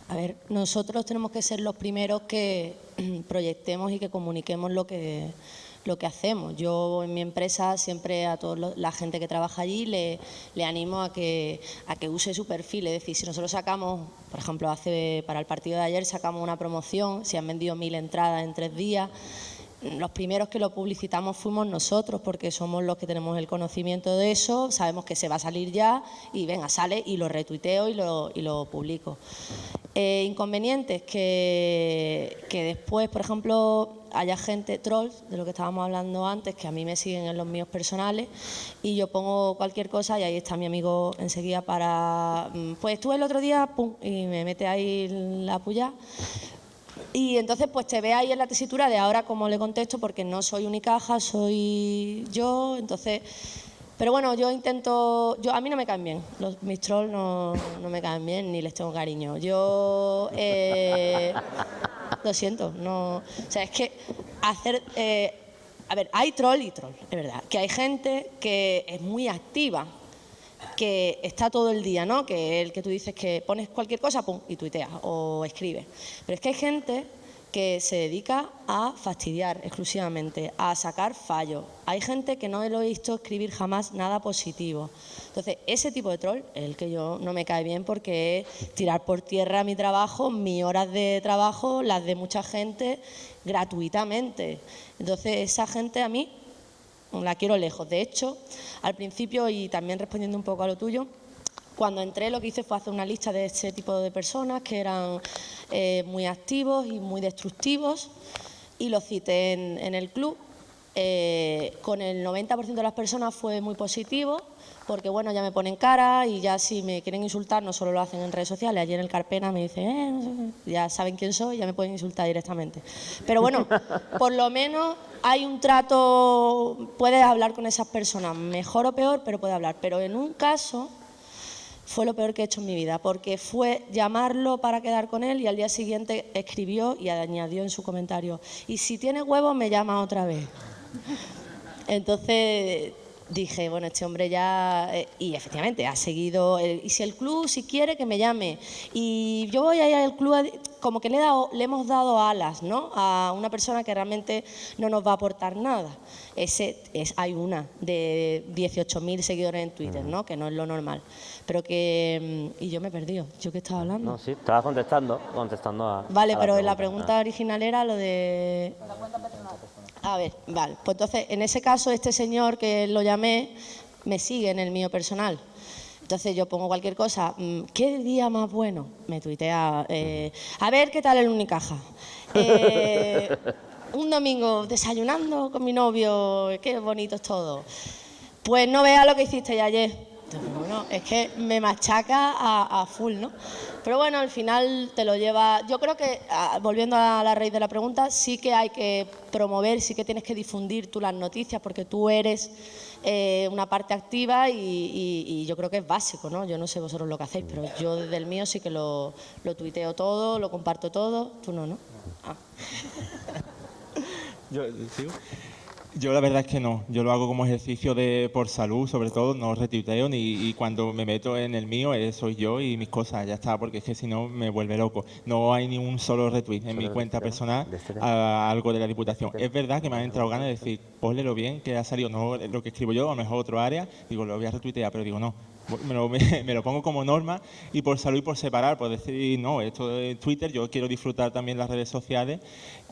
S4: A ver, nosotros tenemos que ser los primeros que proyectemos y que comuniquemos lo que, lo que hacemos. Yo en mi empresa siempre a toda la gente que trabaja allí le, le, animo a que, a que use su perfil. Es decir, si nosotros sacamos, por ejemplo, hace para el partido de ayer sacamos una promoción, se han vendido mil entradas en tres días, los primeros que lo publicitamos fuimos nosotros porque somos los que tenemos el conocimiento de eso, sabemos que se va a salir ya y venga, sale y lo retuiteo y lo, y lo publico. Eh, inconvenientes que, que después, por ejemplo, haya gente, trolls, de lo que estábamos hablando antes, que a mí me siguen en los míos personales y yo pongo cualquier cosa y ahí está mi amigo enseguida para, mm, pues estuve el otro día, pum, y me mete ahí la puya. Y entonces pues te ve ahí en la tesitura de ahora cómo le contesto porque no soy Unicaja, soy yo, entonces... Pero bueno, yo intento, yo a mí no me caen bien, los, mis trolls no, no me caen bien ni les tengo cariño. Yo, eh, lo siento, no, o sea, es que hacer, eh, a ver, hay troll y troll, es verdad, que hay gente que es muy activa, que está todo el día, ¿no? Que el que tú dices que pones cualquier cosa, pum, y tuiteas o escribes. Pero es que hay gente que se dedica a fastidiar exclusivamente, a sacar fallos. Hay gente que no lo he visto escribir jamás nada positivo. Entonces, ese tipo de troll el que yo no me cae bien porque es tirar por tierra mi trabajo, mis horas de trabajo, las de mucha gente, gratuitamente. Entonces, esa gente a mí la quiero lejos. De hecho, al principio, y también respondiendo un poco a lo tuyo, cuando entré lo que hice fue hacer una lista de ese tipo de personas que eran eh, muy activos y muy destructivos y los cité en, en el club. Eh, con el 90% de las personas fue muy positivo porque bueno, ya me ponen cara y ya si me quieren insultar no solo lo hacen en redes sociales, ayer en el Carpena me dicen, eh, no sé, ya saben quién soy, ya me pueden insultar directamente. Pero bueno, por lo menos hay un trato, puedes hablar con esas personas, mejor o peor, pero puedes hablar. Pero en un caso fue lo peor que he hecho en mi vida, porque fue llamarlo para quedar con él y al día siguiente escribió y añadió en su comentario, y si tiene huevos me llama otra vez. Entonces dije, bueno, este hombre ya... Eh, y efectivamente, ha seguido... Eh, y si el club, si quiere, que me llame. Y yo voy a ir al club, como que le, he dado, le hemos dado alas, ¿no? A una persona que realmente no nos va a aportar nada. Ese es, hay una de 18.000 seguidores en Twitter, ¿no? Que no es lo normal. Pero que... mm, Y yo me he perdido. ¿Yo qué estaba hablando?
S2: No, sí, estabas contestando, contestando a...
S4: Vale,
S2: a
S4: pero la pregunta original era lo de... A ver, vale. Pues entonces, en ese caso, este señor que lo llamé me sigue en el mío personal. Entonces yo pongo cualquier cosa, mm, ¿qué día más bueno? Me tuitea, eh, a ver qué tal el Unicaja. Eh, un domingo desayunando con mi novio, qué bonito es todo. Pues no vea lo que hiciste ayer. Entonces, Bueno, es que me machaca a, full, ¿no? Pero bueno, al final te lo lleva... Yo creo que, volviendo a la raíz de la pregunta, sí que hay que promover, sí que tienes que difundir tú las noticias, porque tú eres eh, una parte activa y yo creo que es básico, ¿no? Yo no sé vosotros lo que hacéis, pero yo desde el mío sí que lo, lo tuiteo todo, lo comparto todo. Tú no, ¿no? Ah.
S6: Yo, ¿sigo? Yo la verdad es que no, yo lo hago como ejercicio de por salud, sobre todo, no retuiteo ni y cuando me meto en el mío eh, soy yo y mis cosas, ya está, porque es que si no me vuelve loco. No hay ni un solo retweet en mi cuenta personal a algo de la Diputación. Es verdad que me han entrado ganas de decir, ponle bien que ha salido, no lo que escribo yo, a lo mejor otro área, digo, lo voy a retuitear, pero digo, no, me lo, me lo pongo como norma y por salud y por separar, por decir, no, esto de Twitter, yo quiero disfrutar también las redes sociales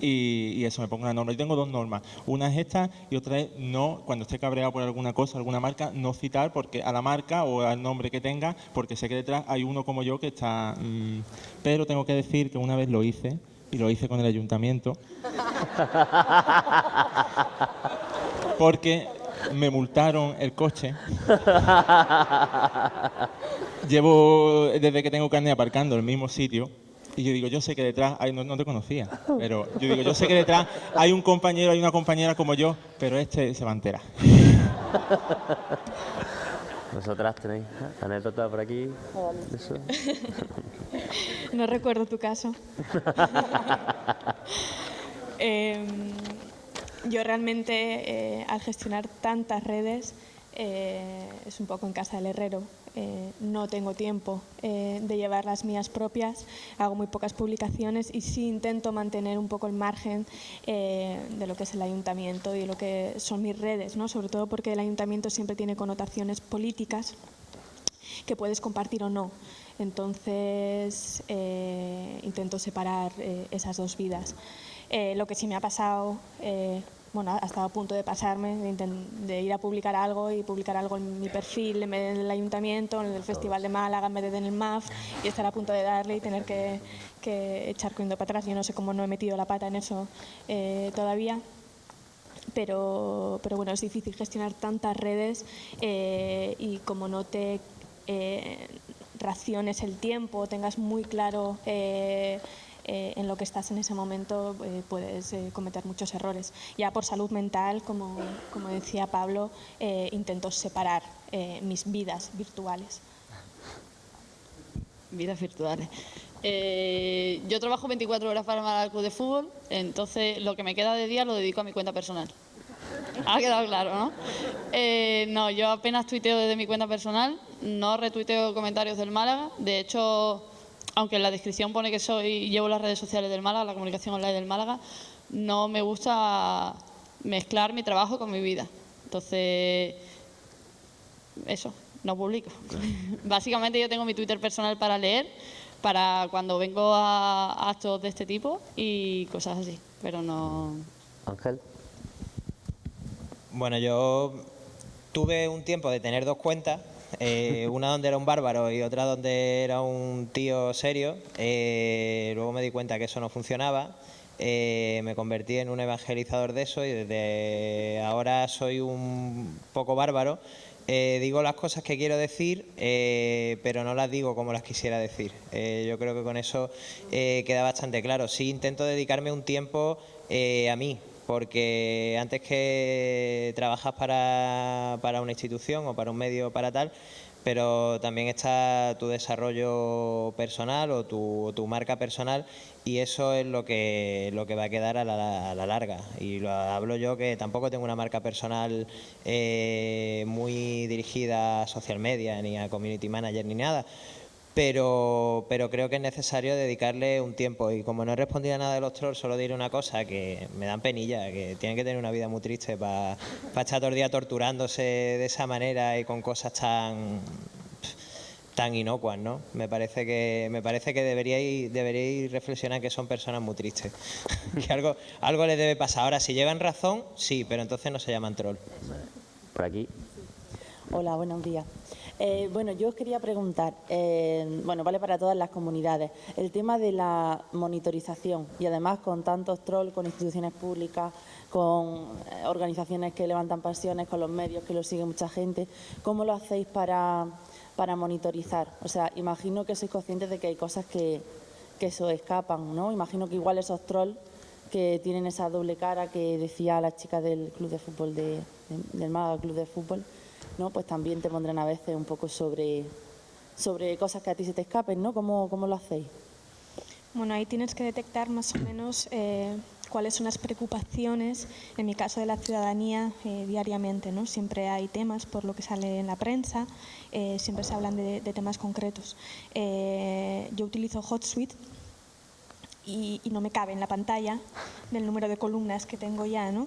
S6: y, y eso, me pongo una norma. Yo tengo dos normas, una es esta y otra es no, cuando esté cabreado por alguna cosa, alguna marca, no citar porque a la marca o al nombre que tenga, porque sé que detrás hay uno como yo que está... mm, pero tengo que decir que una vez lo hice, y lo hice con el ayuntamiento, porque me multaron el coche. Llevo desde que tengo carne aparcando en el mismo sitio. Y yo digo, yo sé que detrás, no, no te conocía, pero yo digo, yo sé que detrás hay un compañero, hay una compañera como yo, pero este se va a enterar.
S2: ¿Vosotras tenéis anécdota por aquí? Eso.
S7: No recuerdo tu caso. Em, yo realmente, eh, al gestionar tantas redes, eh, es un poco en casa del herrero. Eh, no tengo tiempo de llevar las mías propias, hago muy pocas publicaciones y sí intento mantener un poco el margen de lo que es el ayuntamiento y lo que son mis redes, ¿no? sobre todo porque el ayuntamiento siempre tiene connotaciones políticas que puedes compartir o no. Entonces, intento separar esas dos vidas. Lo que sí me ha pasado bueno, ha estado a punto de pasarme, de, ir a publicar algo y publicar algo en mi perfil en vez del ayuntamiento, en el Festival de Málaga en vez de en el MAF y estar a punto de darle y tener que, echar corriendo para atrás. Yo no sé cómo no he metido la pata en eso eh, todavía. Pero, pero bueno, es difícil gestionar tantas redes eh, y como no te eh, raciones el tiempo, tengas muy claro eh, en lo que estás en ese momento eh, puedes eh, cometer muchos errores. Ya por salud mental, como, como decía Pablo, intento separar mis vidas virtuales.
S5: Vidas virtuales. yo trabajo 24 horas para el club de fútbol, entonces lo que me queda de día lo dedico a mi cuenta personal. Ha quedado claro, ¿no? no, yo apenas tuiteo desde mi cuenta personal, no retuiteo comentarios del Málaga. De hecho, aunque en la descripción pone que soy llevo las redes sociales del Málaga, la comunicación online del Málaga, no me gusta mezclar mi trabajo con mi vida. Entonces, eso, no publico. Básicamente yo tengo mi Twitter personal para leer, para cuando vengo a actos de este tipo y cosas así, pero no...
S2: Ángel.
S3: Bueno, yo tuve un tiempo de tener dos cuentas eh, una donde era un bárbaro y otra donde era un tío serio. Eh, luego me di cuenta que eso no funcionaba. Eh, me convertí en un evangelizador de eso y desde ahora soy un poco bárbaro. digo las cosas que quiero decir, pero no las digo como las quisiera decir. yo creo que con eso queda bastante claro. Sí intento dedicarme un tiempo a mí, porque antes que trabajas para, para, una institución o para un medio para tal, pero también está tu desarrollo personal o tu, tu marca personal y eso es lo que, lo que va a quedar a la, larga. Y lo hablo yo que tampoco tengo una marca personal eh, muy dirigida a social media, ni a community manager, ni nada pero, pero creo que es necesario dedicarle un tiempo. Y como no he respondido a nada de los trolls, solo diré una cosa, que me dan penilla, que tienen que tener una vida muy triste para estar todo el día torturándose de esa manera y con cosas tan tan inocuas, ¿no? Me parece que me parece que deberíais, deberíais reflexionar que son personas muy tristes. que algo, algo les debe pasar. Ahora, si llevan razón, sí, pero entonces no se llaman troll.
S2: Por aquí.
S11: Hola, buenos días. Eh, bueno, yo os quería preguntar, eh, bueno, vale para todas las comunidades, el tema de la monitorización y además con tantos trolls, con instituciones públicas, con eh, organizaciones que levantan pasiones, con los medios que lo sigue mucha gente, ¿cómo lo hacéis para, para monitorizar? O sea, imagino que sois conscientes de que hay cosas que, que eso escapan, ¿no? Imagino que igual esos trolls que tienen esa doble cara que decía la chica del club de fútbol de, del Málaga Club de Fútbol, ¿no? pues también te pondrán a veces un poco sobre, sobre cosas que a ti se te escapen, ¿no? ¿Cómo, cómo lo hacéis?
S7: Bueno, ahí tienes que detectar más o menos eh, cuáles son las preocupaciones, en mi caso de la ciudadanía, eh, diariamente. ¿no? Siempre hay temas, por lo que sale en la prensa, eh, siempre se hablan de, temas concretos. yo utilizo HotSuite y, no me cabe en la pantalla del número de columnas que tengo ya. ¿no?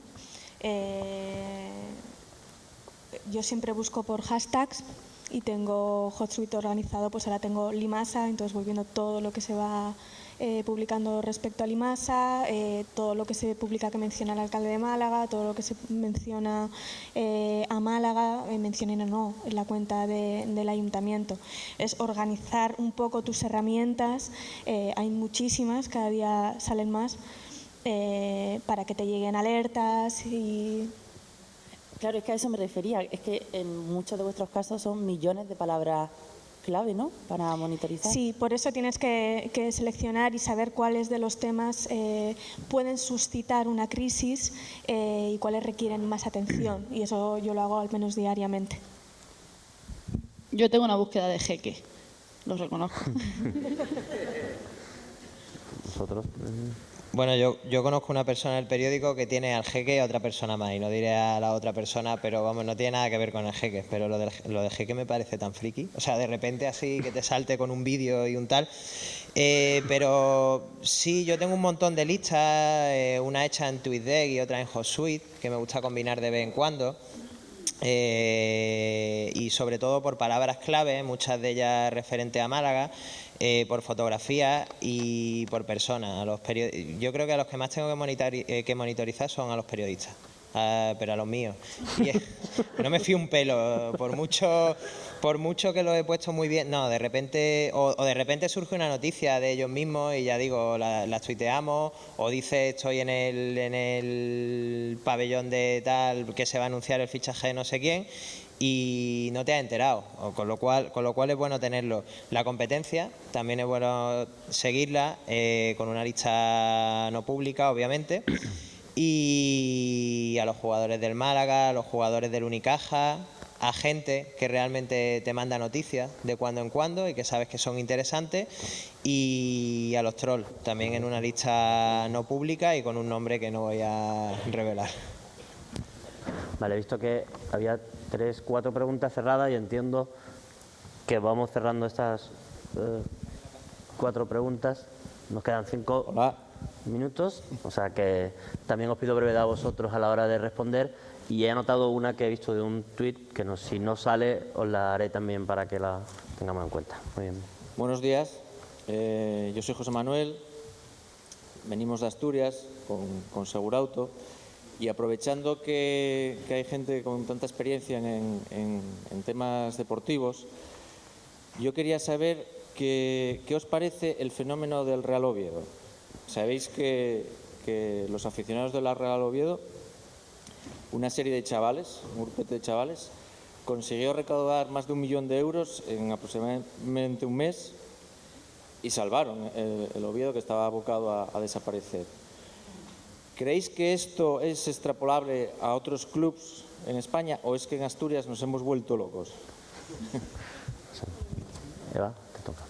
S7: Yo siempre busco por hashtags y tengo HotSuite organizado, pues ahora tengo Limasa, entonces voy viendo todo lo que se va eh, publicando respecto a Limasa, eh, todo lo que se publica que menciona el alcalde de Málaga, todo lo que se menciona eh, a Málaga, mencionen o no en la cuenta del ayuntamiento. Es organizar un poco tus herramientas, hay muchísimas, cada día salen más, para que te lleguen alertas y
S11: Claro, es que a eso me refería. Es que en muchos de vuestros casos son millones de palabras clave, ¿no? Para monitorizar.
S7: Sí, por eso tienes que, que seleccionar y saber cuáles de los temas eh, pueden suscitar una crisis eh, y cuáles requieren más atención. Y eso yo lo hago al menos diariamente.
S5: Yo tengo una búsqueda de jeque, lo reconozco.
S2: ¿Vosotros?
S3: Bueno, yo, yo conozco una persona del periódico que tiene al jeque y a otra persona más, y no diré a la otra persona, pero vamos, no tiene nada que ver con el jeque, pero lo del, lo jeque me parece tan friki, o sea, de repente así que te salte con un vídeo y un tal, eh, pero sí, yo tengo un montón de listas, eh, una hecha en TweetDeck y otra en HotSuite, que me gusta combinar de vez en cuando, eh, y sobre todo por palabras clave, muchas de ellas referentes a Málaga, eh, por fotografía y por personas. A los Yo creo que a los que más tengo que, monitori- eh, que monitorizar son a los periodistas, a- pero a los míos. No me fío un pelo, por mucho, por mucho que lo he puesto muy bien. No, de repente, o, o de repente surge una noticia de ellos mismos y ya digo, la, las tuiteamos, o dice estoy en el, en el pabellón de tal que se va a anunciar el fichaje de no sé quién y no te has enterado, o con lo cual, con lo cual es bueno tenerlo. La competencia también es bueno seguirla eh, con una lista no pública, obviamente, y a los jugadores del Málaga, a los jugadores del Unicaja, a gente que realmente te manda noticias de cuando en cuando y que sabes que son interesantes, y a los trolls, también en una lista no pública y con un nombre que no voy a revelar.
S2: Vale, he visto que había tres, cuatro preguntas cerradas y entiendo que vamos cerrando estas eh, cuatro preguntas. Nos quedan cinco minutos, o sea que también os pido brevedad a vosotros a la hora de responder. Y he anotado una que he visto de un tuit que no, si no sale os la haré también para que la tengamos en cuenta. Muy bien.
S12: Buenos días, eh, yo soy José Manuel, venimos de Asturias con, con Segurauto y aprovechando que, hay gente con tanta experiencia en, temas deportivos, yo quería saber qué, os parece el fenómeno del Real Oviedo. Sabéis que, los aficionados del Real Oviedo, una serie de chavales, un grupete de chavales, consiguió recaudar más de un millón de euros en aproximadamente un mes y salvaron el, Oviedo que estaba abocado a desaparecer. ¿Creéis que esto es extrapolable a otros clubes en España o es que en Asturias nos hemos vuelto locos?
S2: Eva, te toca.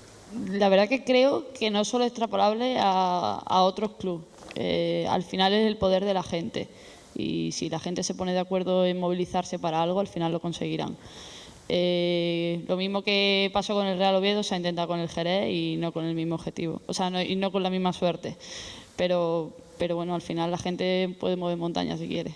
S5: La verdad que creo que no es solo extrapolable a, a otros clubes. Eh, al final es el poder de la gente. Y si la gente se pone de acuerdo en movilizarse para algo, al final lo conseguirán. Eh, lo mismo que pasó con el Real Oviedo se ha intentado con el Jerez y no con el mismo objetivo. O sea, no- y no con la misma suerte. Pero, pero bueno, al final la gente puede mover montañas si quiere.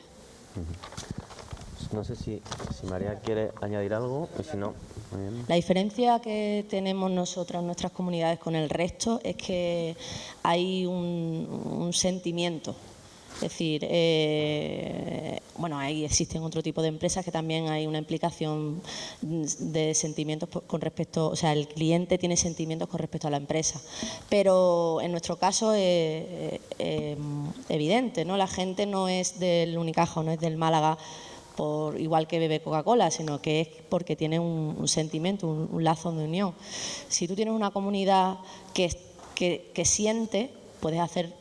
S2: No sé si, si María quiere añadir algo y si no, muy bien.
S4: La diferencia que tenemos nosotros, nuestras comunidades, con el resto es que hay un, un sentimiento. Es decir, eh, bueno, ahí existen otro tipo de empresas que también hay una implicación de sentimientos con respecto, o sea, el cliente tiene sentimientos con respecto a la empresa. Pero en nuestro caso es eh, eh, evidente, ¿no? La gente no es del Unicaja no es del Málaga por igual que bebe Coca-Cola, sino que es porque tiene un, sentimiento, un, un lazo de unión. Si tú tienes una comunidad que, que, que siente, puedes hacer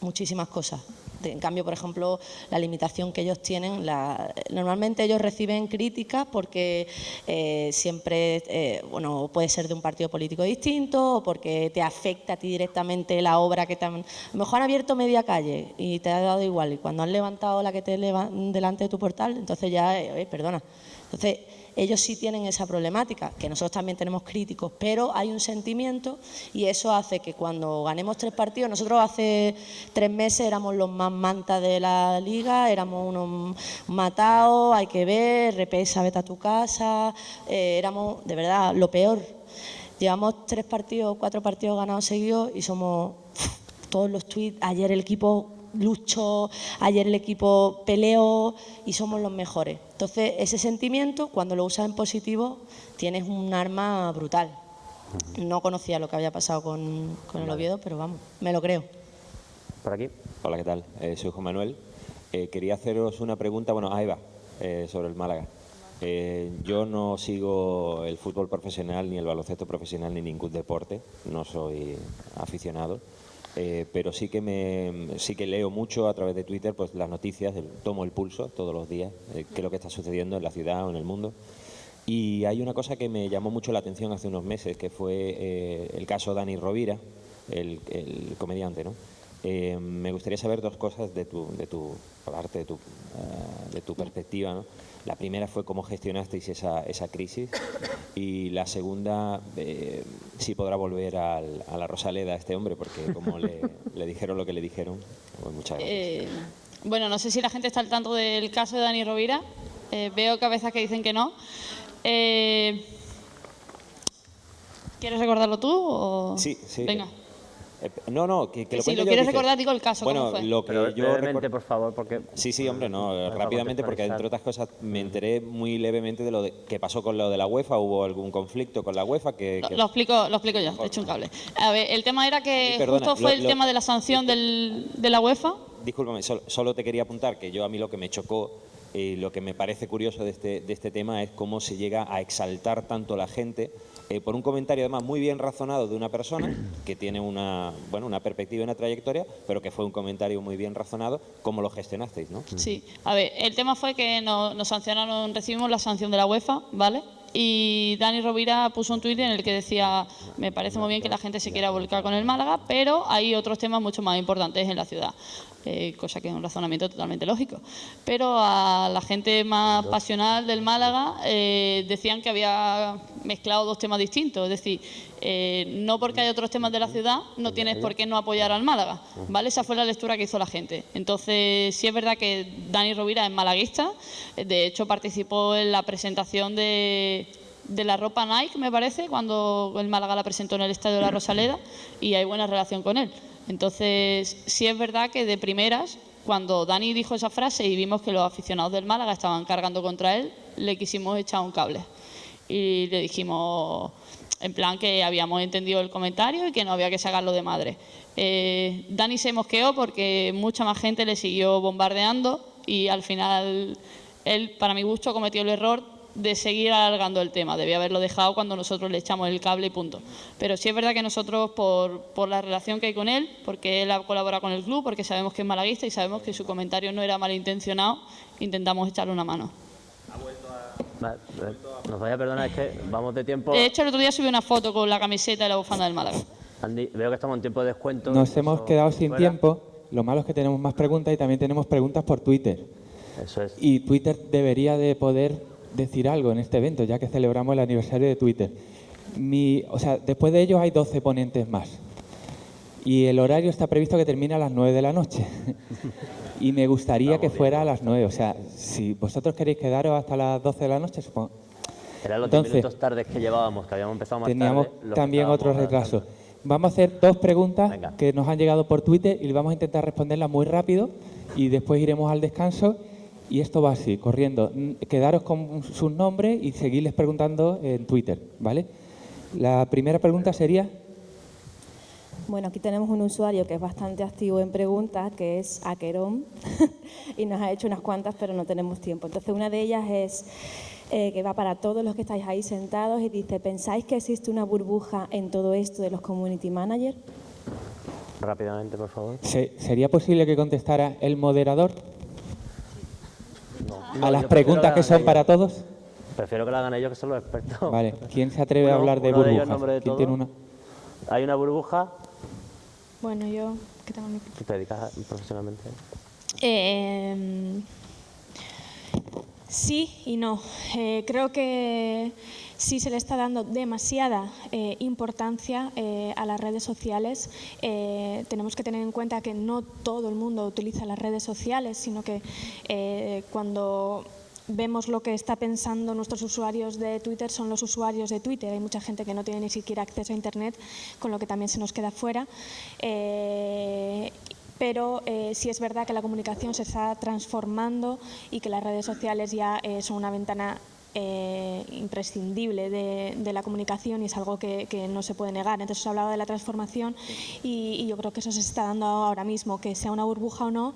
S4: muchísimas cosas. En cambio, por ejemplo, la limitación que ellos tienen, la- normalmente ellos reciben críticas porque eh, siempre, eh, bueno, puede ser de un partido político distinto o porque te afecta a ti directamente la obra que te han... A lo mejor han abierto media calle y te ha dado igual y cuando han levantado la que te leva- delante de tu portal, entonces ya, eh, perdona. Entonces, ellos sí tienen esa problemática, que nosotros también tenemos críticos, pero hay un sentimiento y eso hace que cuando ganemos tres partidos, nosotros hace tres meses éramos los más mantas de la liga, éramos unos matados, hay que ver, repesa, vete a tu casa, eh, éramos de verdad lo peor. Llevamos tres partidos, cuatro partidos ganados seguidos y somos todos los tweets, ayer el equipo luchó, ayer el equipo peleó y somos los mejores. Entonces, ese sentimiento, cuando lo usas en positivo, tienes un arma brutal. No conocía lo que había pasado con, con el Oviedo, pero vamos, me lo creo.
S2: Por aquí.
S13: Hola, ¿qué tal? Eh, soy Juan Manuel. Eh, quería haceros una pregunta, bueno, a Eva, eh, sobre el Málaga. Eh, yo no sigo el fútbol profesional, ni el baloncesto profesional, ni ningún deporte. No soy aficionado. Eh, pero sí que me sí que leo mucho a través de Twitter pues las noticias, el- tomo el pulso todos los días, eh, qué es lo que está sucediendo en la ciudad o en el mundo. Y hay una cosa que me llamó mucho la atención hace unos meses, que fue eh, el caso Dani Rovira, el, el comediante, ¿no? Eh, me gustaría saber dos cosas de tu, de tu parte, de tu, eh, de tu perspectiva, ¿no? La primera fue cómo gestionasteis esa, esa crisis y la segunda, eh, si podrá volver al- a la Rosaleda este hombre, porque como le, le dijeron lo que le dijeron, pues muchas gracias.
S5: Eh, bueno, no sé si la gente está al tanto del caso de Dani Rovira. Eh, veo cabezas que dicen que no. Eh, ¿Quieres recordarlo tú? O...
S13: Sí, sí.
S5: Venga.
S13: Eh, no, no, que, que lo
S5: si lo quieres recordar, digo el caso.
S13: Bueno,
S5: ¿cómo fue?
S13: lo que
S2: Pero
S13: yo
S2: brevemente,
S13: recor-
S2: por favor, porque...
S13: Sí, sí, hombre, no,
S2: para
S13: rápidamente, porque entre otras cosas me enteré muy levemente de lo de- que pasó con lo de la UEFA, hubo algún conflicto con la UEFA que...
S5: Lo,
S13: que-
S5: lo explico, lo explico yo, te echo un cable. A ver, el tema era que
S13: Sí, perdona,
S5: justo fue
S13: lo-
S5: el
S13: lo-
S5: tema de la sanción del, de la UEFA.
S13: Discúlpame, solo, solo te quería apuntar que yo a mí lo que me chocó y lo que me parece curioso de este, de este tema es cómo se llega a exaltar tanto la gente eh, por un comentario además muy bien razonado de una persona que tiene una, bueno, una perspectiva y una trayectoria, pero que fue un comentario muy bien razonado, cómo lo gestionasteis, ¿no?
S5: Sí, a ver, el tema fue que nos, nos sancionaron, recibimos la sanción de la UEFA, ¿vale? Y Dani Rovira puso un tuit en el que decía, me parece muy bien que la gente se quiera volcar con el Málaga, pero hay otros temas mucho más importantes en la ciudad. Eh, cosa que es un razonamiento totalmente lógico. Pero a la gente más pasional del Málaga eh, decían que había mezclado dos temas distintos. Es decir, eh, no porque hay otros temas de la ciudad, no tienes por qué no apoyar al Málaga. ¿vale? Esa fue la lectura que hizo la gente. Entonces, sí es verdad que Dani Rovira es malaguista. eh, De hecho, participó en la presentación de, de la ropa Nike, me parece, cuando el Málaga la presentó en el Estadio de la Rosaleda y hay buena relación con él. Entonces, sí es verdad que de primeras, cuando Dani dijo esa frase y vimos que los aficionados del Málaga estaban cargando contra él, le quisimos echar un cable. Y le dijimos, en plan que habíamos entendido el comentario y que no había que sacarlo de madre. Eh, Dani se mosqueó porque mucha más gente le siguió bombardeando y al final él, para mi gusto, cometió el error de seguir alargando el tema. Debía haberlo dejado cuando nosotros le echamos el cable y punto. Pero sí es verdad que nosotros, por, por la relación que hay con él, porque él ha colaborado con el club, porque sabemos que es malaguista y sabemos que su comentario no era malintencionado, intentamos echarle una mano.
S2: Eh, Nos vaya a perdonar, es que vamos de tiempo.
S5: De hecho, el otro día subí una foto con la camiseta y la bufanda del Málaga.
S2: Andy, veo que estamos en tiempo de descuento.
S1: Nos hemos quedado sin
S2: fuera.
S1: tiempo. Lo malo es que tenemos más preguntas y también tenemos preguntas por Twitter.
S2: Eso es.
S1: Y Twitter debería de poder decir algo en este evento, ya que celebramos el aniversario de Twitter. Mi, o sea, después de ellos hay 12 ponentes más. Y el horario está previsto que termine a las 9 de la noche. y me gustaría que fuera a las 9. O sea, si vosotros queréis quedaros hasta las 12 de la noche, supongo.
S2: Eran los 10
S1: Entonces,
S2: minutos tardes que llevábamos, que habíamos empezado más
S1: Teníamos
S2: tarde.
S1: también
S2: estábamos
S1: otro
S2: adelantando.
S1: retraso. Vamos a hacer dos preguntas que nos han llegado por Twitter y vamos a intentar responderlas muy rápido y después iremos al descanso. Y esto va así, corriendo. Quedaros con sus nombres y seguirles preguntando en Twitter, ¿vale? La primera pregunta sería,
S4: Bueno, aquí tenemos un usuario que es bastante activo en preguntas, que es Aquerón, y nos ha hecho unas cuantas, pero no tenemos tiempo. Entonces, una de ellas es eh, que va para todos los que estáis ahí sentados y dice, ¿pensáis que existe una burbuja en todo esto de los community managers?
S2: Rápidamente, por favor.
S1: ¿se- ¿sería posible que contestara el moderador
S2: No,
S1: a las preguntas
S2: la
S1: que son para todos?
S2: Prefiero que lo hagan ellos, que son los expertos.
S1: Vale, ¿quién se atreve a hablar de burbujas?
S2: de
S1: ¿Quién tiene una?
S2: Hay una burbuja,
S7: Bueno, yo que tengo mi
S2: tú te dedicas profesionalmente.
S7: Eh, sí y no. Eh, creo que sí se le está dando demasiada eh, importancia eh, a las redes sociales. Eh, tenemos que tener en cuenta que no todo el mundo utiliza las redes sociales, sino que cuando vemos lo que está pensando nuestros usuarios de Twitter son los usuarios de Twitter. Hay mucha gente que no tiene ni siquiera acceso a Internet, con lo que también se nos queda fuera. Pero sí es verdad que la comunicación se está transformando y que las redes sociales ya son una ventana eh, imprescindible de, de, la comunicación y es algo que, que, no se puede negar. Entonces os hablaba de la transformación y, y, yo creo que eso se está dando ahora mismo, que sea una burbuja o no,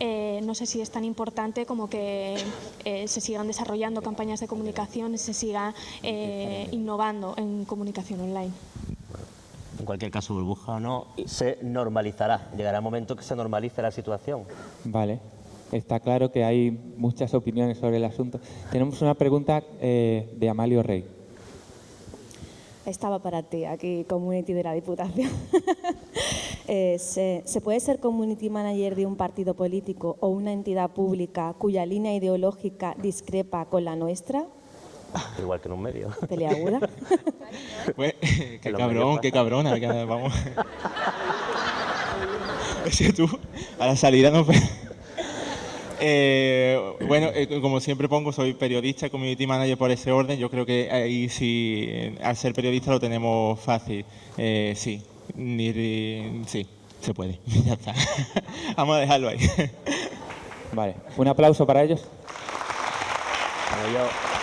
S7: eh, no sé si es tan importante como que eh, se sigan desarrollando campañas de comunicación y se siga eh, innovando en comunicación online.
S2: En cualquier caso, burbuja o no, se normalizará. Llegará un momento que se normalice la situación.
S1: Vale. Está claro que hay muchas opiniones sobre el asunto. Tenemos una pregunta eh, de Amalio Rey.
S14: Estaba para ti, aquí, community de la Diputación. eh, ¿se, ¿se, puede ser community manager de un partido político o una entidad pública cuya línea ideológica discrepa con la nuestra?
S2: Igual que en un medio.
S14: Peleaguda.
S6: pues, qué cabrón, qué cabrona. Que, vamos. es que tú, a la salida no... Eh, bueno, eh, como siempre pongo, soy periodista, community manager por ese orden. Yo creo que ahí sí, al ser periodista lo tenemos fácil. Eh, sí, sí, se puede. ya está. Vamos a dejarlo ahí.
S1: vale, un aplauso para ellos.
S2: Bueno, yo...